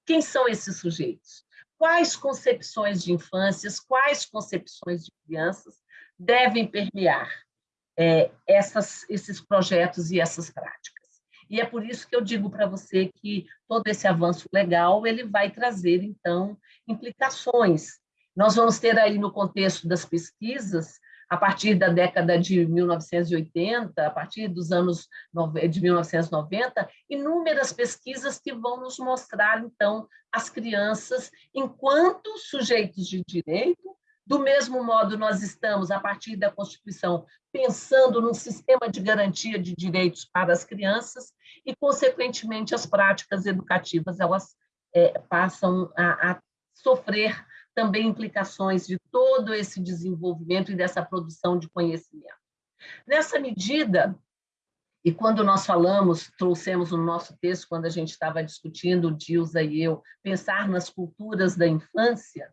Quem são esses sujeitos? Quais concepções de infâncias, quais concepções de crianças devem permear é, essas, esses projetos e essas práticas? E é por isso que eu digo para você que todo esse avanço legal ele vai trazer, então, implicações. Nós vamos ter aí, no contexto das pesquisas, a partir da década de 1980, a partir dos anos de 1990, inúmeras pesquisas que vão nos mostrar, então, as crianças enquanto sujeitos de direito, Do mesmo modo, nós estamos, a partir da Constituição, pensando num sistema de garantia de direitos para as crianças e, consequentemente, as práticas educativas elas é, passam a, a sofrer também implicações de todo esse desenvolvimento e dessa produção de conhecimento. Nessa medida, e quando nós falamos, trouxemos no nosso texto, quando a gente estava discutindo, o Dilsa e eu, pensar nas culturas da infância,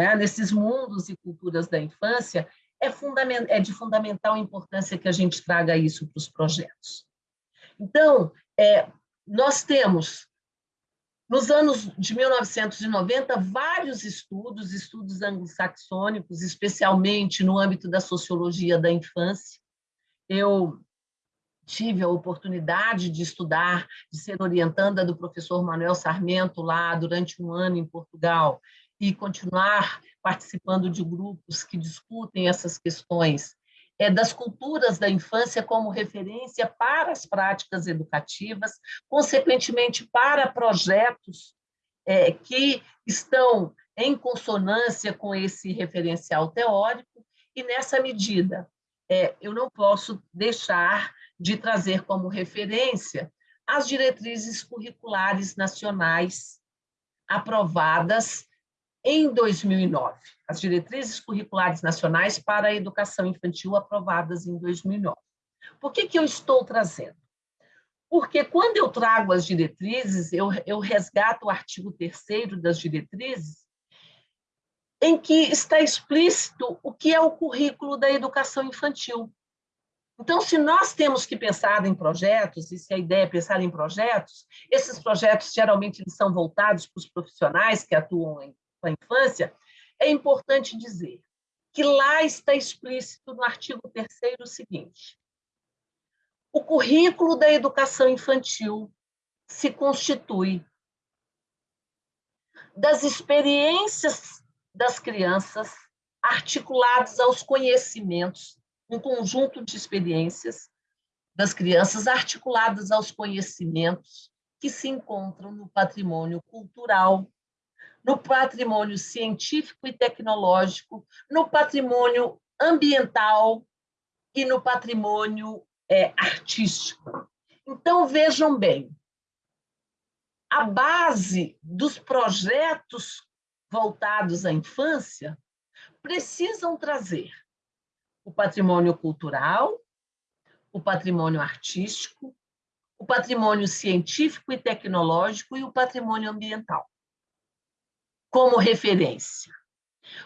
né, nesses mundos e culturas da infância, é, é, de fundamental importância que a gente traga isso para os projetos. Então, é, nós temos, nos anos de 1990, vários estudos, estudos anglo-saxônicos, especialmente no âmbito da sociologia da infância. Eu tive a oportunidade de estudar, de ser orientanda do professor Manuel Sarmento lá durante um ano em Portugal, e continuar participando de grupos que discutem essas questões. É, das culturas da infância como referência para as práticas educativas, consequentemente para projetos é, que estão em consonância com esse referencial teórico, e nessa medida é, eu não posso deixar de trazer como referência as diretrizes curriculares nacionais aprovadas em 2009, as diretrizes curriculares nacionais para a educação infantil aprovadas em 2009. Por que, que eu estou trazendo? Porque quando eu trago as diretrizes, eu, eu resgato o artigo 3 das diretrizes, em que está explícito o que é o currículo da educação infantil. Então, se nós temos que pensar em projetos, e se a ideia é pensar em projetos, esses projetos geralmente eles são voltados para os profissionais que atuam em com a infância, é importante dizer que lá está explícito no artigo 3 o seguinte: o currículo da educação infantil se constitui das experiências das crianças articuladas aos conhecimentos, um conjunto de experiências das crianças articuladas aos conhecimentos que se encontram no patrimônio cultural, no patrimônio científico e tecnológico, no patrimônio ambiental e no patrimônio é, artístico. Então, vejam bem, a base dos projetos voltados à infância precisam trazer o patrimônio cultural, o patrimônio artístico, o patrimônio científico e tecnológico e o patrimônio ambiental como referência.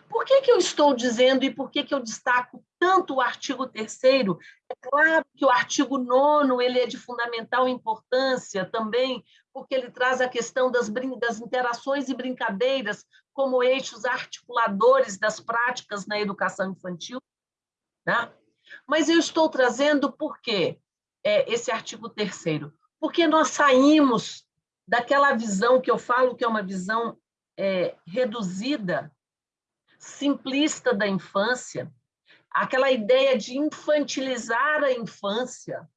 Por que, que eu estou dizendo e por que, que eu destaco tanto o artigo 3 É claro que o artigo 9 ele é de fundamental importância também, porque ele traz a questão das, das interações e brincadeiras como eixos articuladores das práticas na educação infantil. Né? Mas eu estou trazendo por quê é, esse artigo 3 Porque nós saímos daquela visão que eu falo que é uma visão é, reduzida, simplista da infância, aquela ideia de infantilizar a infância,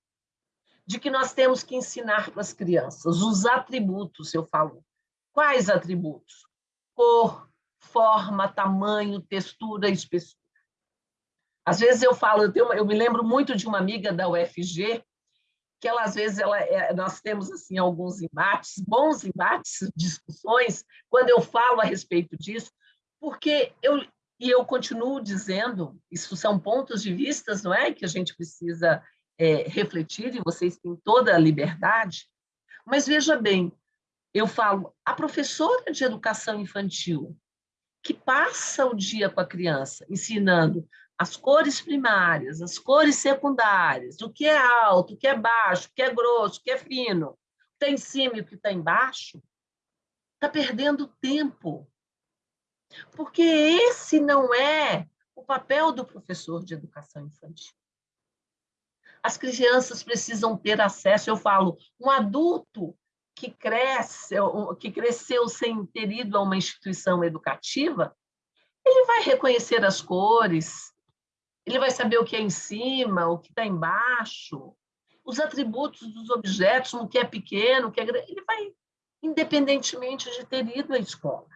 de que nós temos que ensinar para as crianças os atributos, eu falo. Quais atributos? Cor, forma, tamanho, textura, espessura. Às vezes eu falo, eu, tenho, eu me lembro muito de uma amiga da UFG que ela às vezes ela, é, nós temos assim alguns embates, bons embates, discussões, quando eu falo a respeito disso, porque eu e eu continuo dizendo, isso são pontos de vistas, não é, que a gente precisa é, refletir e vocês têm toda a liberdade. Mas veja bem, eu falo, a professora de educação infantil que passa o dia com a criança ensinando as cores primárias, as cores secundárias, o que é alto, o que é baixo, o que é grosso, o que é fino, o que está em cima e o que está embaixo, está perdendo tempo. Porque esse não é o papel do professor de educação infantil. As crianças precisam ter acesso, eu falo, um adulto que cresce, que cresceu sem ter ido a uma instituição educativa, ele vai reconhecer as cores, ele vai saber o que é em cima, o que está embaixo, os atributos dos objetos, o que é pequeno, o que é grande. Ele vai, independentemente de ter ido à escola.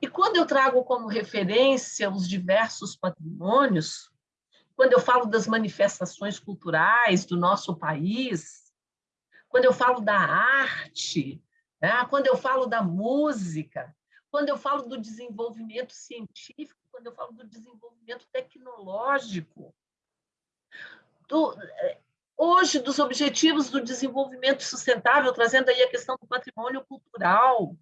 E quando eu trago como referência os diversos patrimônios, quando eu falo das manifestações culturais do nosso país, quando eu falo da arte, né? quando eu falo da música, quando eu falo do desenvolvimento científico, quando eu falo do desenvolvimento tecnológico, do, eh, hoje dos objetivos do desenvolvimento sustentável, trazendo aí a questão do patrimônio cultural.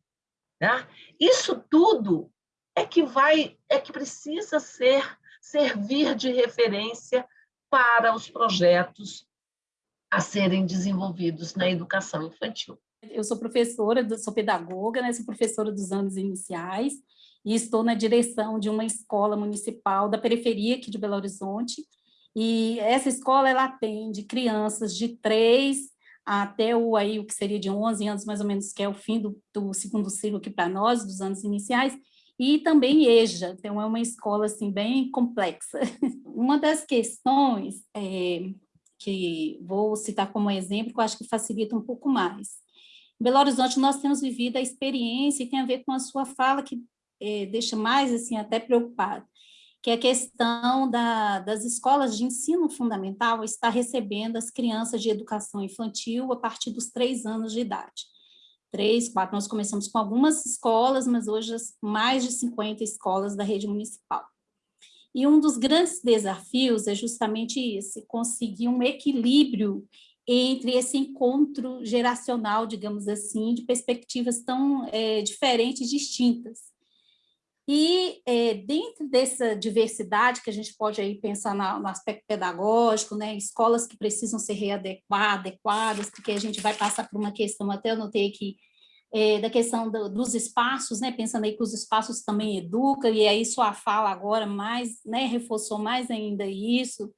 Né? Isso tudo é que vai, é que precisa ser servir de referência para os projetos a serem desenvolvidos na educação infantil. Eu sou professora, sou pedagoga, né? sou professora dos anos iniciais e estou na direção de uma escola municipal da periferia aqui de Belo Horizonte, e essa escola, ela atende crianças de 3 até o, aí, o que seria de 11 anos, mais ou menos, que é o fim do, do segundo ciclo aqui para nós, dos anos iniciais, e também EJA, então é uma escola assim, bem complexa. uma das questões é, que vou citar como exemplo, que eu acho que facilita um pouco mais. Em Belo Horizonte, nós temos vivido a experiência, e tem a ver com a sua fala, que é, deixa mais assim, até preocupado, que é a questão da, das escolas de ensino fundamental estar recebendo as crianças de educação infantil a partir dos três anos de idade. Três, quatro, nós começamos com algumas escolas, mas hoje mais de 50 escolas da rede municipal. E um dos grandes desafios é justamente esse, conseguir um equilíbrio entre esse encontro geracional, digamos assim, de perspectivas tão é, diferentes e distintas. E é, dentro dessa diversidade que a gente pode aí pensar na, no aspecto pedagógico, né, escolas que precisam ser readequadas, adequadas, porque a gente vai passar por uma questão, até eu notei aqui, é, da questão do, dos espaços, né, pensando aí que os espaços também educam, e aí sua fala agora mais, né, reforçou mais ainda isso,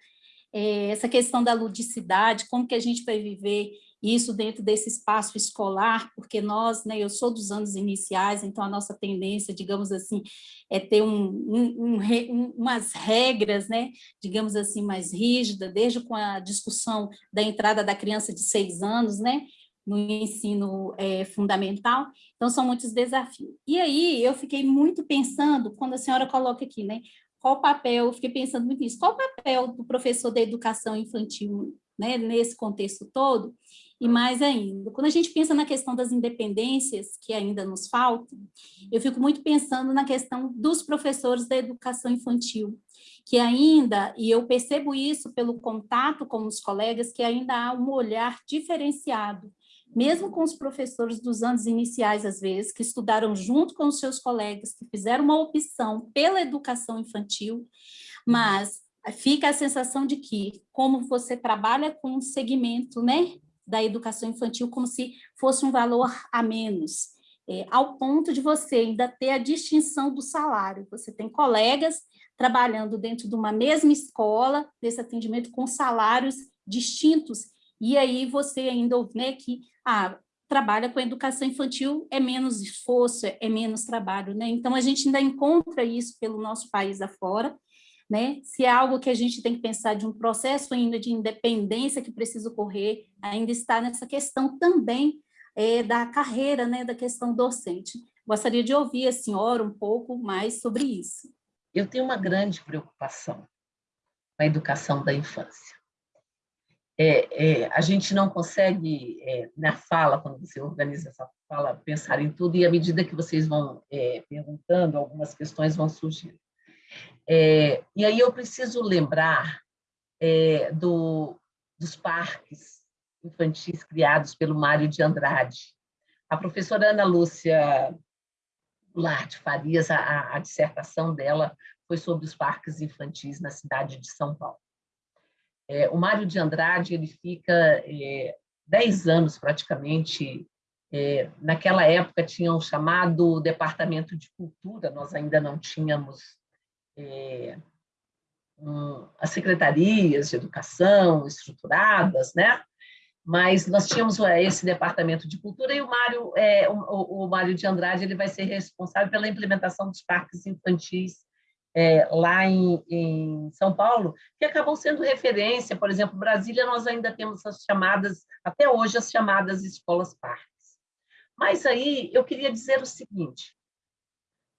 é, essa questão da ludicidade, como que a gente vai viver isso dentro desse espaço escolar, porque nós, né, eu sou dos anos iniciais, então a nossa tendência, digamos assim, é ter um, um, um, umas regras, né, digamos assim, mais rígidas, desde com a discussão da entrada da criança de seis anos, né, no ensino é, fundamental, então são muitos desafios. E aí eu fiquei muito pensando, quando a senhora coloca aqui, né, qual o papel, eu fiquei pensando muito nisso, qual o papel do professor da educação infantil né, nesse contexto todo, e mais ainda, quando a gente pensa na questão das independências que ainda nos faltam, eu fico muito pensando na questão dos professores da educação infantil, que ainda, e eu percebo isso pelo contato com os colegas, que ainda há um olhar diferenciado, mesmo com os professores dos anos iniciais, às vezes, que estudaram junto com os seus colegas, que fizeram uma opção pela educação infantil, mas fica a sensação de que, como você trabalha com um segmento né, da educação infantil como se fosse um valor a menos, é, ao ponto de você ainda ter a distinção do salário. Você tem colegas trabalhando dentro de uma mesma escola, desse atendimento com salários distintos, e aí você ainda né, que ah, trabalha com educação infantil, é menos esforço, é menos trabalho. Né? Então, a gente ainda encontra isso pelo nosso país afora, né? Se é algo que a gente tem que pensar de um processo ainda de independência que precisa ocorrer, ainda está nessa questão também é, da carreira, né, da questão docente. Gostaria de ouvir a senhora um pouco mais sobre isso. Eu tenho uma grande preocupação com a educação da infância. É, é, a gente não consegue, é, na fala, quando você organiza essa fala, pensar em tudo, e à medida que vocês vão é, perguntando, algumas questões vão surgindo. É, e aí eu preciso lembrar é, do, dos parques infantis criados pelo Mário de Andrade. A professora Ana Lúcia Goulart Farias, a, a dissertação dela foi sobre os parques infantis na cidade de São Paulo. É, o Mário de Andrade ele fica é, dez anos praticamente é, naquela época tinham chamado Departamento de Cultura, nós ainda não tínhamos é, um, as secretarias de educação estruturadas, né? Mas nós tínhamos é, esse departamento de cultura e o Mário, é, o, o Mário de Andrade, ele vai ser responsável pela implementação dos parques infantis é, lá em, em, São Paulo, que acabam sendo referência, por exemplo, Brasília, nós ainda temos as chamadas, até hoje, as chamadas escolas parques. Mas aí eu queria dizer o seguinte,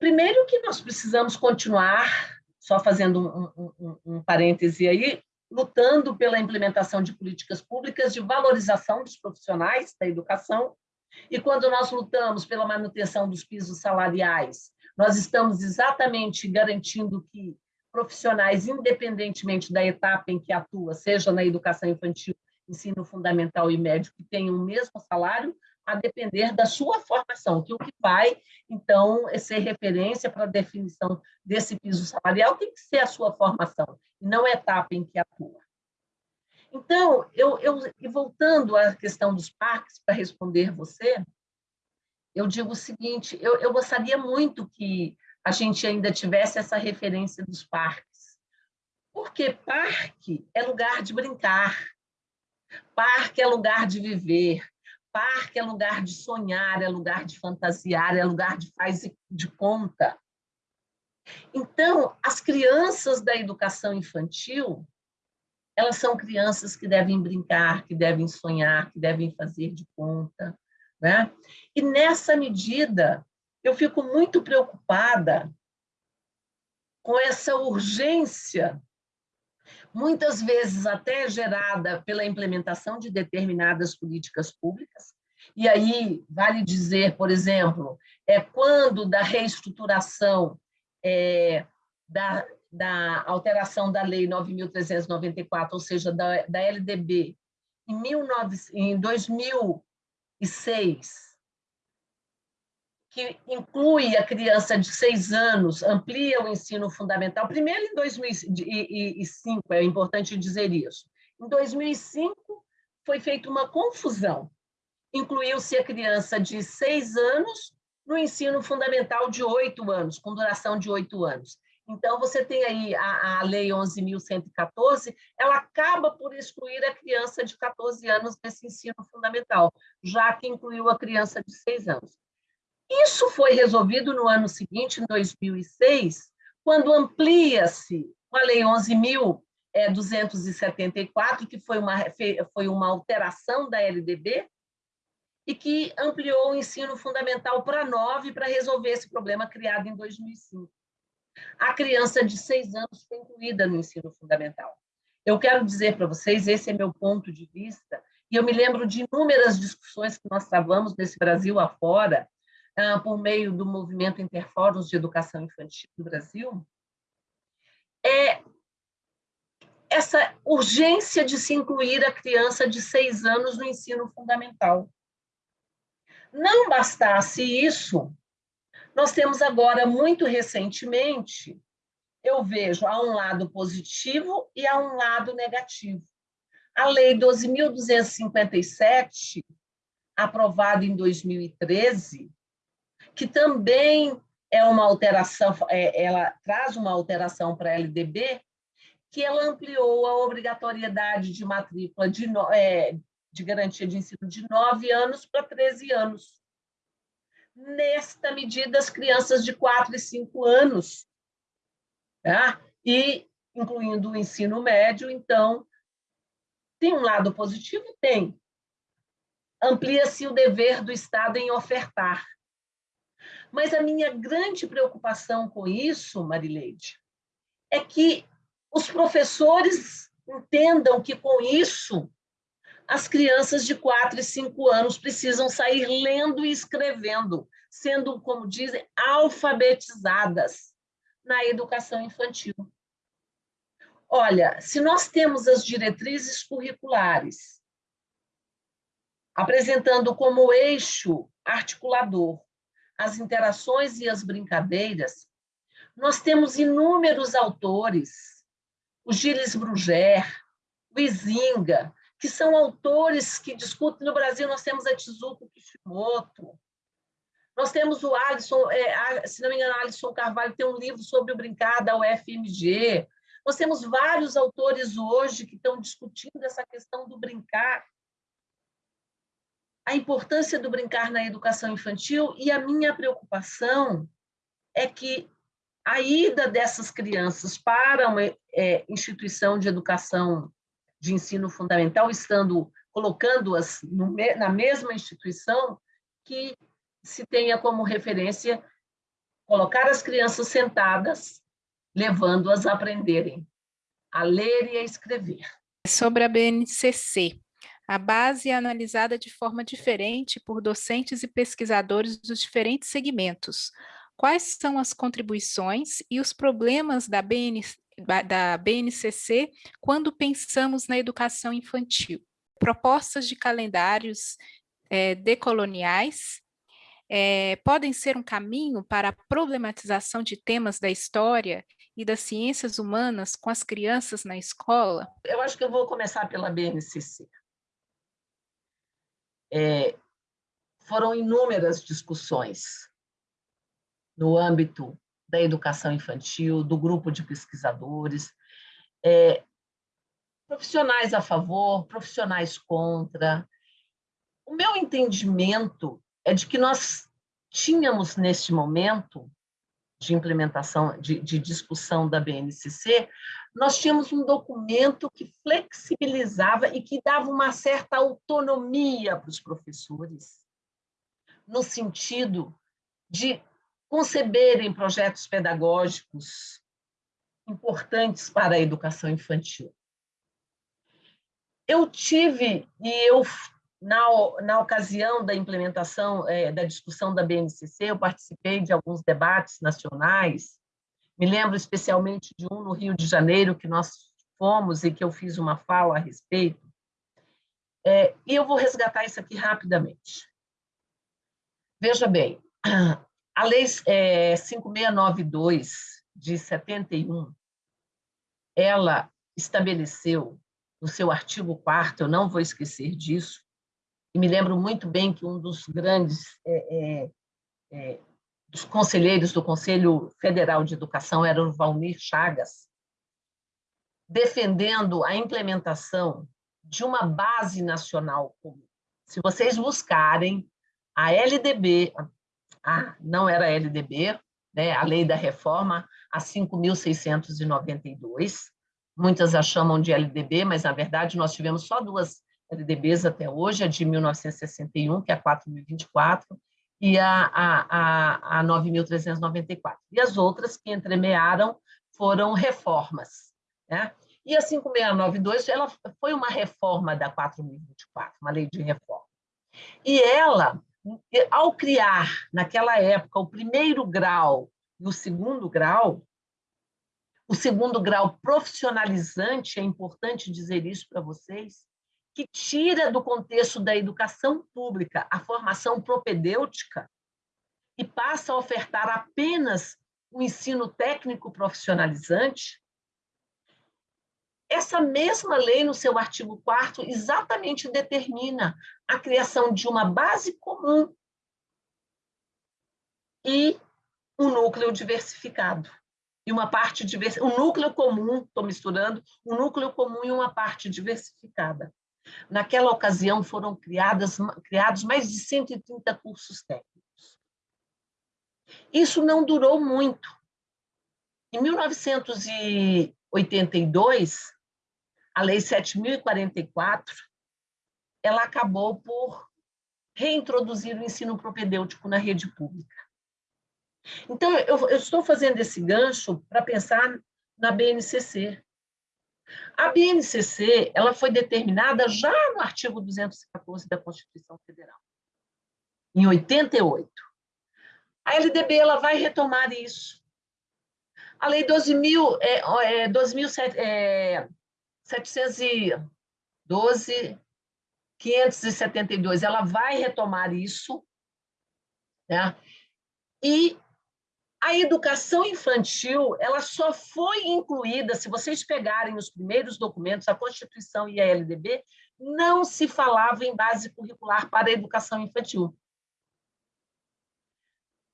Primeiro que nós precisamos continuar, só fazendo um, um, um parêntese aí, lutando pela implementação de políticas públicas de valorização dos profissionais da educação, e quando nós lutamos pela manutenção dos pisos salariais, nós estamos exatamente garantindo que profissionais, independentemente da etapa em que atua, seja na educação infantil, ensino fundamental e médio, que tenham o mesmo salário, a depender da sua formação, que o que vai, então, ser referência para a definição desse piso salarial tem que ser a sua formação, e não a etapa em que atua. Então, eu, eu e voltando à questão dos parques, para responder você, eu digo o seguinte, eu, eu gostaria muito que a gente ainda tivesse essa referência dos parques, porque parque é lugar de brincar, parque é lugar de viver, Parque é lugar de sonhar, é lugar de fantasiar, é lugar de faz de conta. Então, as crianças da educação infantil, elas são crianças que devem brincar, que devem sonhar, que devem fazer de conta. Né? E, nessa medida, eu fico muito preocupada com essa urgência, muitas vezes até gerada pela implementação de determinadas políticas públicas. E aí, vale dizer, por exemplo, é quando da reestruturação é, da, da alteração da Lei 9.394, ou seja, da, da LDB, em, 19, em 2006, que inclui a criança de seis anos, amplia o ensino fundamental, primeiro em 2005, é importante dizer isso. Em 2005, foi feita uma confusão. Incluiu-se a criança de seis anos no ensino fundamental de oito anos, com duração de oito anos. Então, você tem aí a, a Lei 11.114, ela acaba por excluir a criança de 14 anos nesse ensino fundamental, já que incluiu a criança de seis anos. Isso foi resolvido no ano seguinte, em 2006, quando amplia-se a Lei 11.274, que foi uma, foi uma alteração da LDB, e que ampliou o ensino fundamental para nove para resolver esse problema criado em 2005. A criança de seis anos foi incluída no ensino fundamental. Eu quero dizer para vocês, esse é meu ponto de vista, e eu me lembro de inúmeras discussões que nós travamos nesse Brasil afora, por meio do movimento Interfóruns de Educação Infantil do Brasil, é essa urgência de se incluir a criança de seis anos no ensino fundamental. Não bastasse isso, nós temos agora, muito recentemente, eu vejo há um lado positivo e há um lado negativo. A Lei 12.257, aprovada em 2013, que também é uma alteração, é, ela traz uma alteração para a LDB, que ela ampliou a obrigatoriedade de matrícula de, é, de garantia de ensino de 9 anos para 13 anos. Nesta medida, as crianças de 4 e 5 anos, tá? e incluindo o ensino médio, então, tem um lado positivo? Tem. Amplia-se o dever do Estado em ofertar. Mas a minha grande preocupação com isso, Marileide, é que os professores entendam que com isso as crianças de 4 e 5 anos precisam sair lendo e escrevendo, sendo, como dizem, alfabetizadas na educação infantil. Olha, se nós temos as diretrizes curriculares apresentando como eixo articulador as interações e as brincadeiras, nós temos inúmeros autores, o Gilles Bruger, o Izinga, que são autores que discutem. No Brasil, nós temos a Tizuko Kishimoto, nós temos o Alisson, é, se não me engano, Alisson Carvalho tem um livro sobre o brincar da UFMG. Nós temos vários autores hoje que estão discutindo essa questão do brincar a importância do brincar na educação infantil e a minha preocupação é que a ida dessas crianças para uma é, instituição de educação de ensino fundamental, estando colocando-as na mesma instituição, que se tenha como referência colocar as crianças sentadas, levando-as a aprenderem a ler e a escrever. Sobre a BNCC, a base é analisada de forma diferente por docentes e pesquisadores dos diferentes segmentos. Quais são as contribuições e os problemas da, BN, da BNCC quando pensamos na educação infantil? Propostas de calendários é, decoloniais é, podem ser um caminho para a problematização de temas da história e das ciências humanas com as crianças na escola? Eu acho que eu vou começar pela BNCC. É, foram inúmeras discussões no âmbito da educação infantil, do grupo de pesquisadores, é, profissionais a favor, profissionais contra. O meu entendimento é de que nós tínhamos, neste momento de implementação, de, de discussão da BNCC, nós tínhamos um documento que flexibilizava e que dava uma certa autonomia para os professores, no sentido de conceberem projetos pedagógicos importantes para a educação infantil. Eu tive, e eu na, na ocasião da implementação, é, da discussão da BNCC, eu participei de alguns debates nacionais, me lembro especialmente de um no Rio de Janeiro, que nós fomos e que eu fiz uma fala a respeito, é, e eu vou resgatar isso aqui rapidamente. Veja bem, a Lei é, 5692, de 71, ela estabeleceu, no seu artigo 4 eu não vou esquecer disso, e me lembro muito bem que um dos grandes é, é, é, dos conselheiros do Conselho Federal de Educação era o Valmir Chagas, defendendo a implementação de uma base nacional comum. Se vocês buscarem a LDB, a, não era a LDB, né, a Lei da Reforma, a 5.692, muitas a chamam de LDB, mas, na verdade, nós tivemos só duas LDBs até hoje, a de 1961, que é a 4.024, e a, a, a, a 9.394. E as outras que entremearam foram reformas. Né? E a 5692 ela foi uma reforma da 4.024, uma lei de reforma. E ela, ao criar, naquela época, o primeiro grau e o segundo grau, o segundo grau profissionalizante, é importante dizer isso para vocês, que tira do contexto da educação pública a formação propedêutica e passa a ofertar apenas o ensino técnico profissionalizante, essa mesma lei, no seu artigo 4 exatamente determina a criação de uma base comum e um núcleo diversificado. E uma parte diversificada, um núcleo comum, estou misturando, um núcleo comum e uma parte diversificada. Naquela ocasião foram criadas, criados mais de 130 cursos técnicos. Isso não durou muito. Em 1982, a Lei 7.044, ela acabou por reintroduzir o ensino propedêutico na rede pública. Então, eu, eu estou fazendo esse gancho para pensar na BNCC, a BNCC ela foi determinada já no artigo 214 da Constituição Federal, em 88. A LDB ela vai retomar isso. A Lei 12.000, é, é, 12.712, 572, ela vai retomar isso, né? e a educação infantil, ela só foi incluída, se vocês pegarem os primeiros documentos, a Constituição e a LDB, não se falava em base curricular para a educação infantil.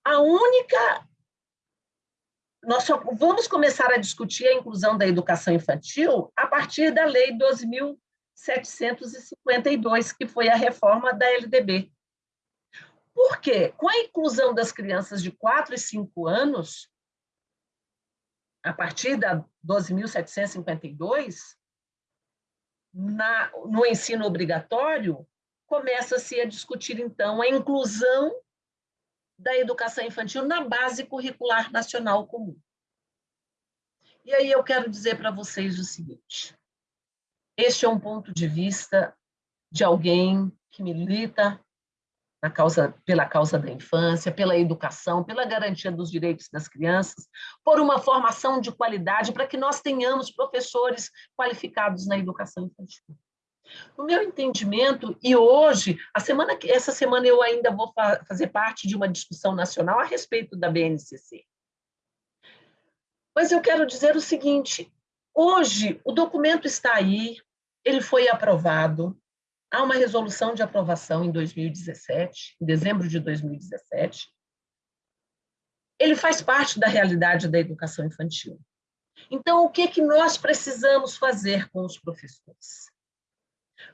A única nós só vamos começar a discutir a inclusão da educação infantil a partir da Lei 12.752, que foi a reforma da LDB. Por quê? Com a inclusão das crianças de 4 e 5 anos, a partir da 12.752, no ensino obrigatório, começa-se a discutir, então, a inclusão da educação infantil na base curricular nacional comum. E aí eu quero dizer para vocês o seguinte, este é um ponto de vista de alguém que milita na causa, pela causa da infância, pela educação, pela garantia dos direitos das crianças, por uma formação de qualidade para que nós tenhamos professores qualificados na educação infantil. No meu entendimento, e hoje, a semana essa semana eu ainda vou fa fazer parte de uma discussão nacional a respeito da BNCC. Mas eu quero dizer o seguinte, hoje o documento está aí, ele foi aprovado, há uma resolução de aprovação em 2017, em dezembro de 2017. Ele faz parte da realidade da educação infantil. Então, o que, que nós precisamos fazer com os professores?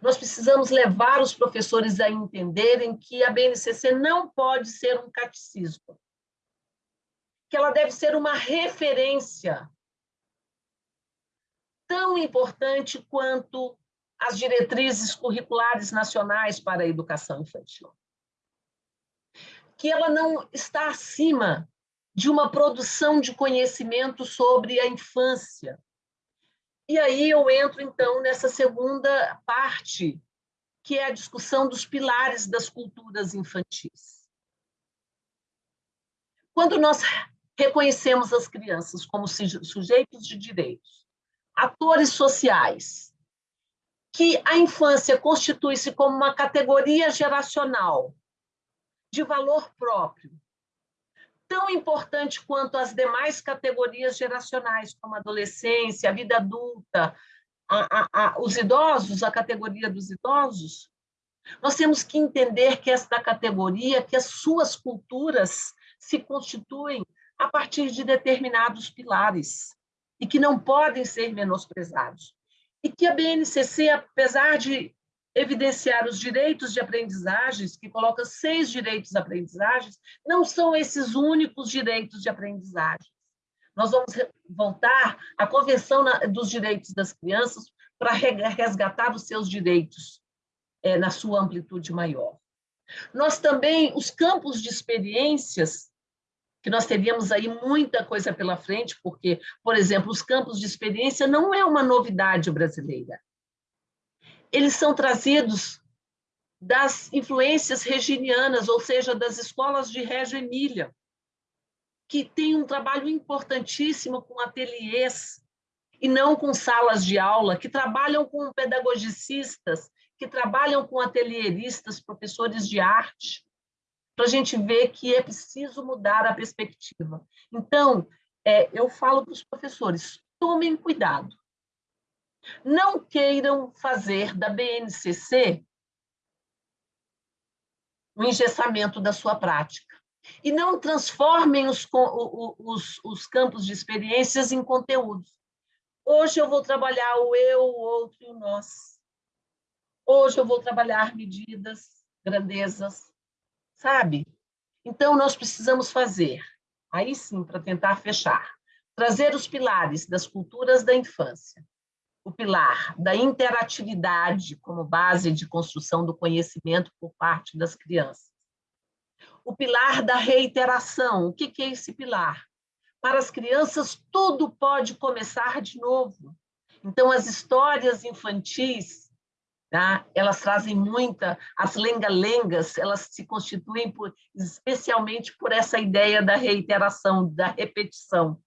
Nós precisamos levar os professores a entenderem que a BNCC não pode ser um catecismo, que ela deve ser uma referência tão importante quanto as diretrizes curriculares nacionais para a educação infantil. Que ela não está acima de uma produção de conhecimento sobre a infância. E aí eu entro, então, nessa segunda parte, que é a discussão dos pilares das culturas infantis. Quando nós reconhecemos as crianças como sujeitos de direitos, atores sociais, que a infância constitui-se como uma categoria geracional de valor próprio, tão importante quanto as demais categorias geracionais, como a adolescência, a vida adulta, a, a, a, os idosos, a categoria dos idosos, nós temos que entender que esta categoria, que as suas culturas se constituem a partir de determinados pilares e que não podem ser menosprezados e que a BNCC, apesar de evidenciar os direitos de aprendizagens, que coloca seis direitos de aprendizagens, não são esses únicos direitos de aprendizagem. Nós vamos voltar à Convenção dos Direitos das Crianças para resgatar os seus direitos é, na sua amplitude maior. Nós também, os campos de experiências que nós teríamos aí muita coisa pela frente, porque, por exemplo, os campos de experiência não é uma novidade brasileira. Eles são trazidos das influências reginianas, ou seja, das escolas de Reggio Emília, que tem um trabalho importantíssimo com ateliês e não com salas de aula, que trabalham com pedagogicistas, que trabalham com atelieristas, professores de arte, para a gente ver que é preciso mudar a perspectiva. Então, é, eu falo para os professores, tomem cuidado. Não queiram fazer da BNCC o engessamento da sua prática. E não transformem os, os, os campos de experiências em conteúdos. Hoje eu vou trabalhar o eu, o outro e o nós. Hoje eu vou trabalhar medidas, grandezas, sabe? Então, nós precisamos fazer, aí sim, para tentar fechar, trazer os pilares das culturas da infância, o pilar da interatividade como base de construção do conhecimento por parte das crianças, o pilar da reiteração. O que é esse pilar? Para as crianças, tudo pode começar de novo. Então, as histórias infantis Tá? Elas trazem muita, as lenga-lengas, elas se constituem por, especialmente por essa ideia da reiteração, da repetição.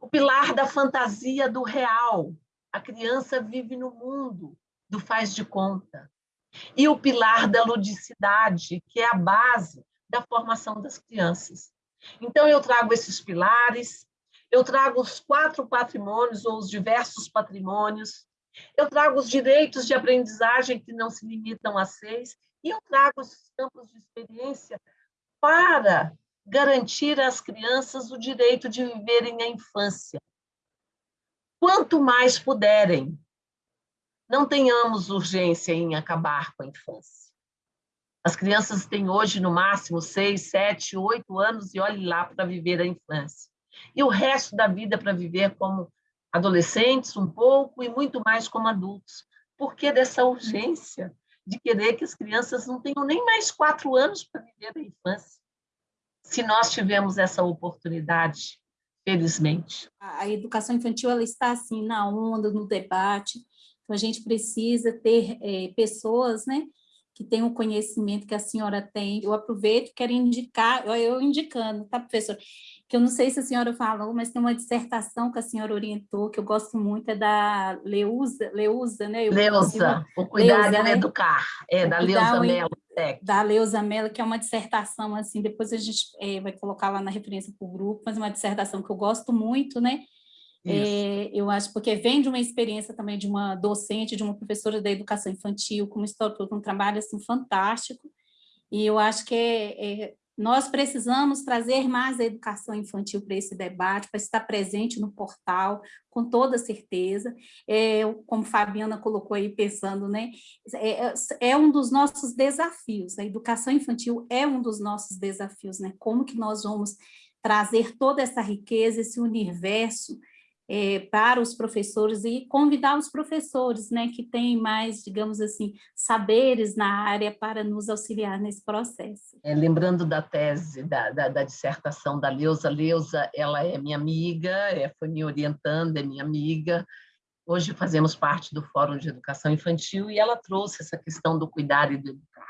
O pilar da fantasia do real, a criança vive no mundo do faz de conta. E o pilar da ludicidade, que é a base da formação das crianças. Então, eu trago esses pilares, eu trago os quatro patrimônios, ou os diversos patrimônios, eu trago os direitos de aprendizagem que não se limitam a seis, e eu trago os campos de experiência para garantir às crianças o direito de viverem a infância. Quanto mais puderem, não tenhamos urgência em acabar com a infância. As crianças têm hoje, no máximo, seis, sete, oito anos e olhe lá para viver a infância. E o resto da vida para viver como adolescentes um pouco e muito mais como adultos. Por que dessa urgência de querer que as crianças não tenham nem mais quatro anos para viver a infância? se nós tivemos essa oportunidade, felizmente. A educação infantil ela está assim na onda, no debate, então a gente precisa ter é, pessoas, né, que tem o conhecimento que a senhora tem. Eu aproveito, quero indicar, eu indicando, tá, professor? Que eu não sei se a senhora falou, mas tem uma dissertação que a senhora orientou, que eu gosto muito, é da Leusa, Leusa, né? Eu Leusa, o cuidar e né? educar, é, da Leusa Mello. Da Leusa Mello, que é uma dissertação, assim, depois a gente é, vai colocar lá na referência para o grupo, mas é uma dissertação que eu gosto muito, né? É, eu acho, porque vem de uma experiência também de uma docente, de uma professora da educação infantil, como instrutor, um trabalho assim, fantástico, e eu acho que é, é, nós precisamos trazer mais a educação infantil para esse debate, para estar presente no portal, com toda certeza, é, como Fabiana colocou aí pensando, né, é, é, é um dos nossos desafios, a educação infantil é um dos nossos desafios, né, como que nós vamos trazer toda essa riqueza, esse universo é, para os professores e convidar os professores, né, que têm mais, digamos assim, saberes na área para nos auxiliar nesse processo. É, lembrando da tese, da, da, da, dissertação da Leusa, Leusa, ela é minha amiga, é, foi me orientando, é minha amiga, hoje fazemos parte do Fórum de Educação Infantil e ela trouxe essa questão do cuidar e do educar.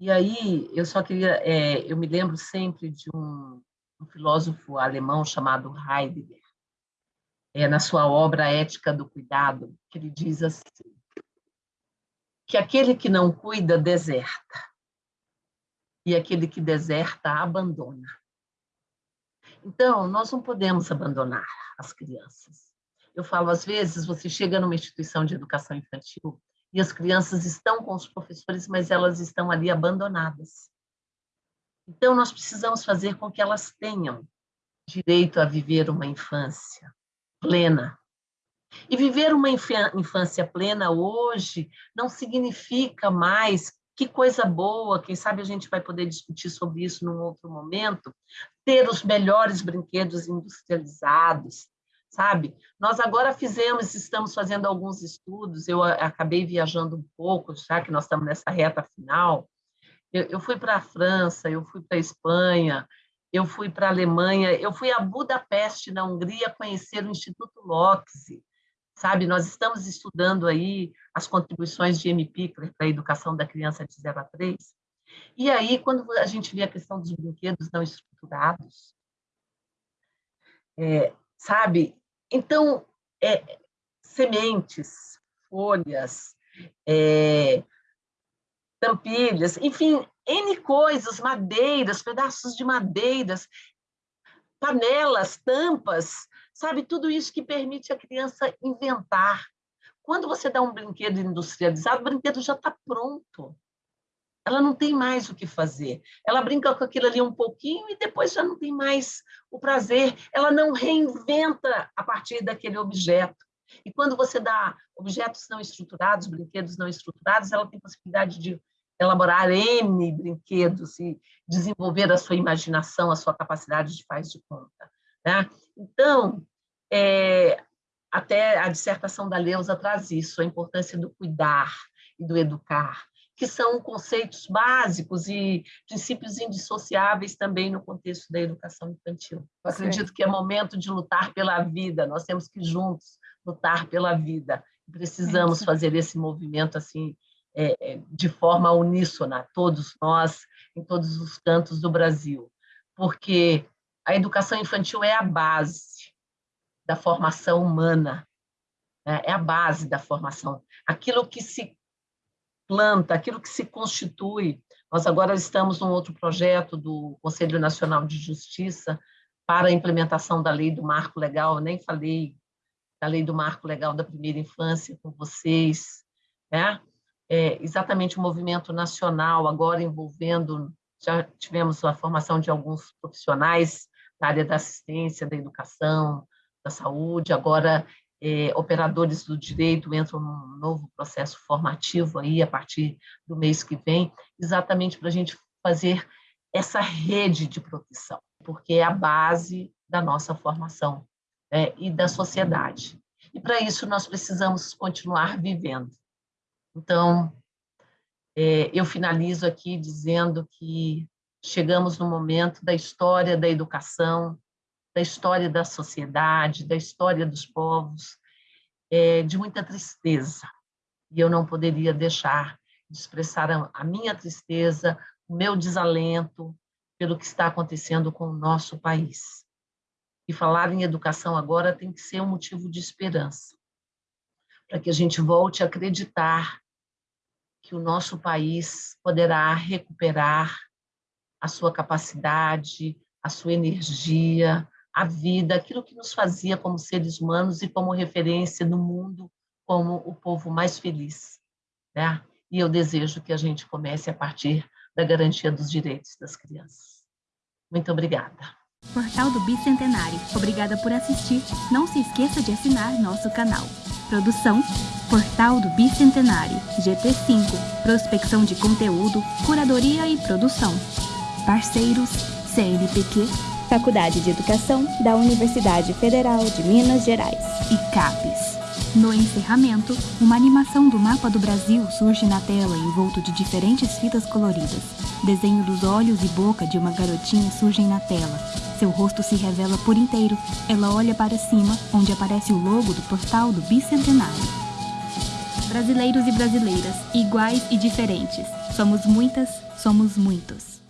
E aí, eu só queria, é, eu me lembro sempre de um, um filósofo alemão chamado Heidegger, é, na sua obra Ética do Cuidado, que ele diz assim, que aquele que não cuida, deserta, e aquele que deserta, abandona. Então, nós não podemos abandonar as crianças. Eu falo, às vezes, você chega numa instituição de educação infantil e as crianças estão com os professores, mas elas estão ali abandonadas. Então, nós precisamos fazer com que elas tenham direito a viver uma infância, plena. E viver uma infância plena hoje não significa mais que coisa boa, quem sabe a gente vai poder discutir sobre isso num outro momento, ter os melhores brinquedos industrializados, sabe? Nós agora fizemos, estamos fazendo alguns estudos, eu acabei viajando um pouco, já que nós estamos nessa reta final, eu, fui para a França, eu fui para a Espanha, eu fui para a Alemanha, eu fui a Budapeste, na Hungria, conhecer o Instituto Locke, sabe? Nós estamos estudando aí as contribuições de M. Pickler para a educação da criança de 0 a 3. E aí, quando a gente vê a questão dos brinquedos não estruturados, é, sabe? Então, é, sementes, folhas, é, tampilhas, enfim, N coisas, madeiras, pedaços de madeiras, panelas, tampas, sabe? Tudo isso que permite a criança inventar. Quando você dá um brinquedo industrializado, o brinquedo já está pronto. Ela não tem mais o que fazer. Ela brinca com aquilo ali um pouquinho e depois já não tem mais o prazer. Ela não reinventa a partir daquele objeto. E quando você dá objetos não estruturados, brinquedos não estruturados, ela tem possibilidade de elaborar N brinquedos e desenvolver a sua imaginação, a sua capacidade de faz de conta. Né? Então, é, até a dissertação da Leusa traz isso, a importância do cuidar e do educar, que são conceitos básicos e princípios indissociáveis também no contexto da educação infantil. Eu acredito que é momento de lutar pela vida, nós temos que juntos lutar pela vida. Precisamos fazer esse movimento assim é, é, de forma uníssona, todos nós, em todos os cantos do Brasil, porque a educação infantil é a base da formação humana, né? é a base da formação. Aquilo que se planta, aquilo que se constitui. Nós agora estamos num outro projeto do Conselho Nacional de Justiça para a implementação da lei do marco legal, nem falei da lei do marco legal da primeira infância com vocês, né? É, exatamente o movimento nacional, agora envolvendo, já tivemos a formação de alguns profissionais na área da assistência, da educação, da saúde, agora é, operadores do direito entram num novo processo formativo aí a partir do mês que vem, exatamente para a gente fazer essa rede de proteção, porque é a base da nossa formação né, e da sociedade. E para isso nós precisamos continuar vivendo. Então, é, eu finalizo aqui dizendo que chegamos no momento da história da educação, da história da sociedade, da história dos povos, é, de muita tristeza. E eu não poderia deixar de expressar a minha tristeza, o meu desalento pelo que está acontecendo com o nosso país. E falar em educação agora tem que ser um motivo de esperança, para que a gente volte a acreditar que o nosso país poderá recuperar a sua capacidade, a sua energia, a vida, aquilo que nos fazia como seres humanos e como referência no mundo como o povo mais feliz. Né? E eu desejo que a gente comece a partir da garantia dos direitos das crianças. Muito obrigada. Portal do Bicentenário. Obrigada por assistir. Não se esqueça de assinar nosso canal. Produção Portal do Bicentenário, GT5, prospecção de conteúdo, curadoria e produção. Parceiros CNPq, Faculdade de Educação da Universidade Federal de Minas Gerais e CAPES. No encerramento, uma animação do mapa do Brasil surge na tela envolto de diferentes fitas coloridas. Desenho dos olhos e boca de uma garotinha surgem na tela. Seu rosto se revela por inteiro. Ela olha para cima, onde aparece o logo do portal do Bicentenário. Brasileiros e brasileiras, iguais e diferentes. Somos muitas, somos muitos.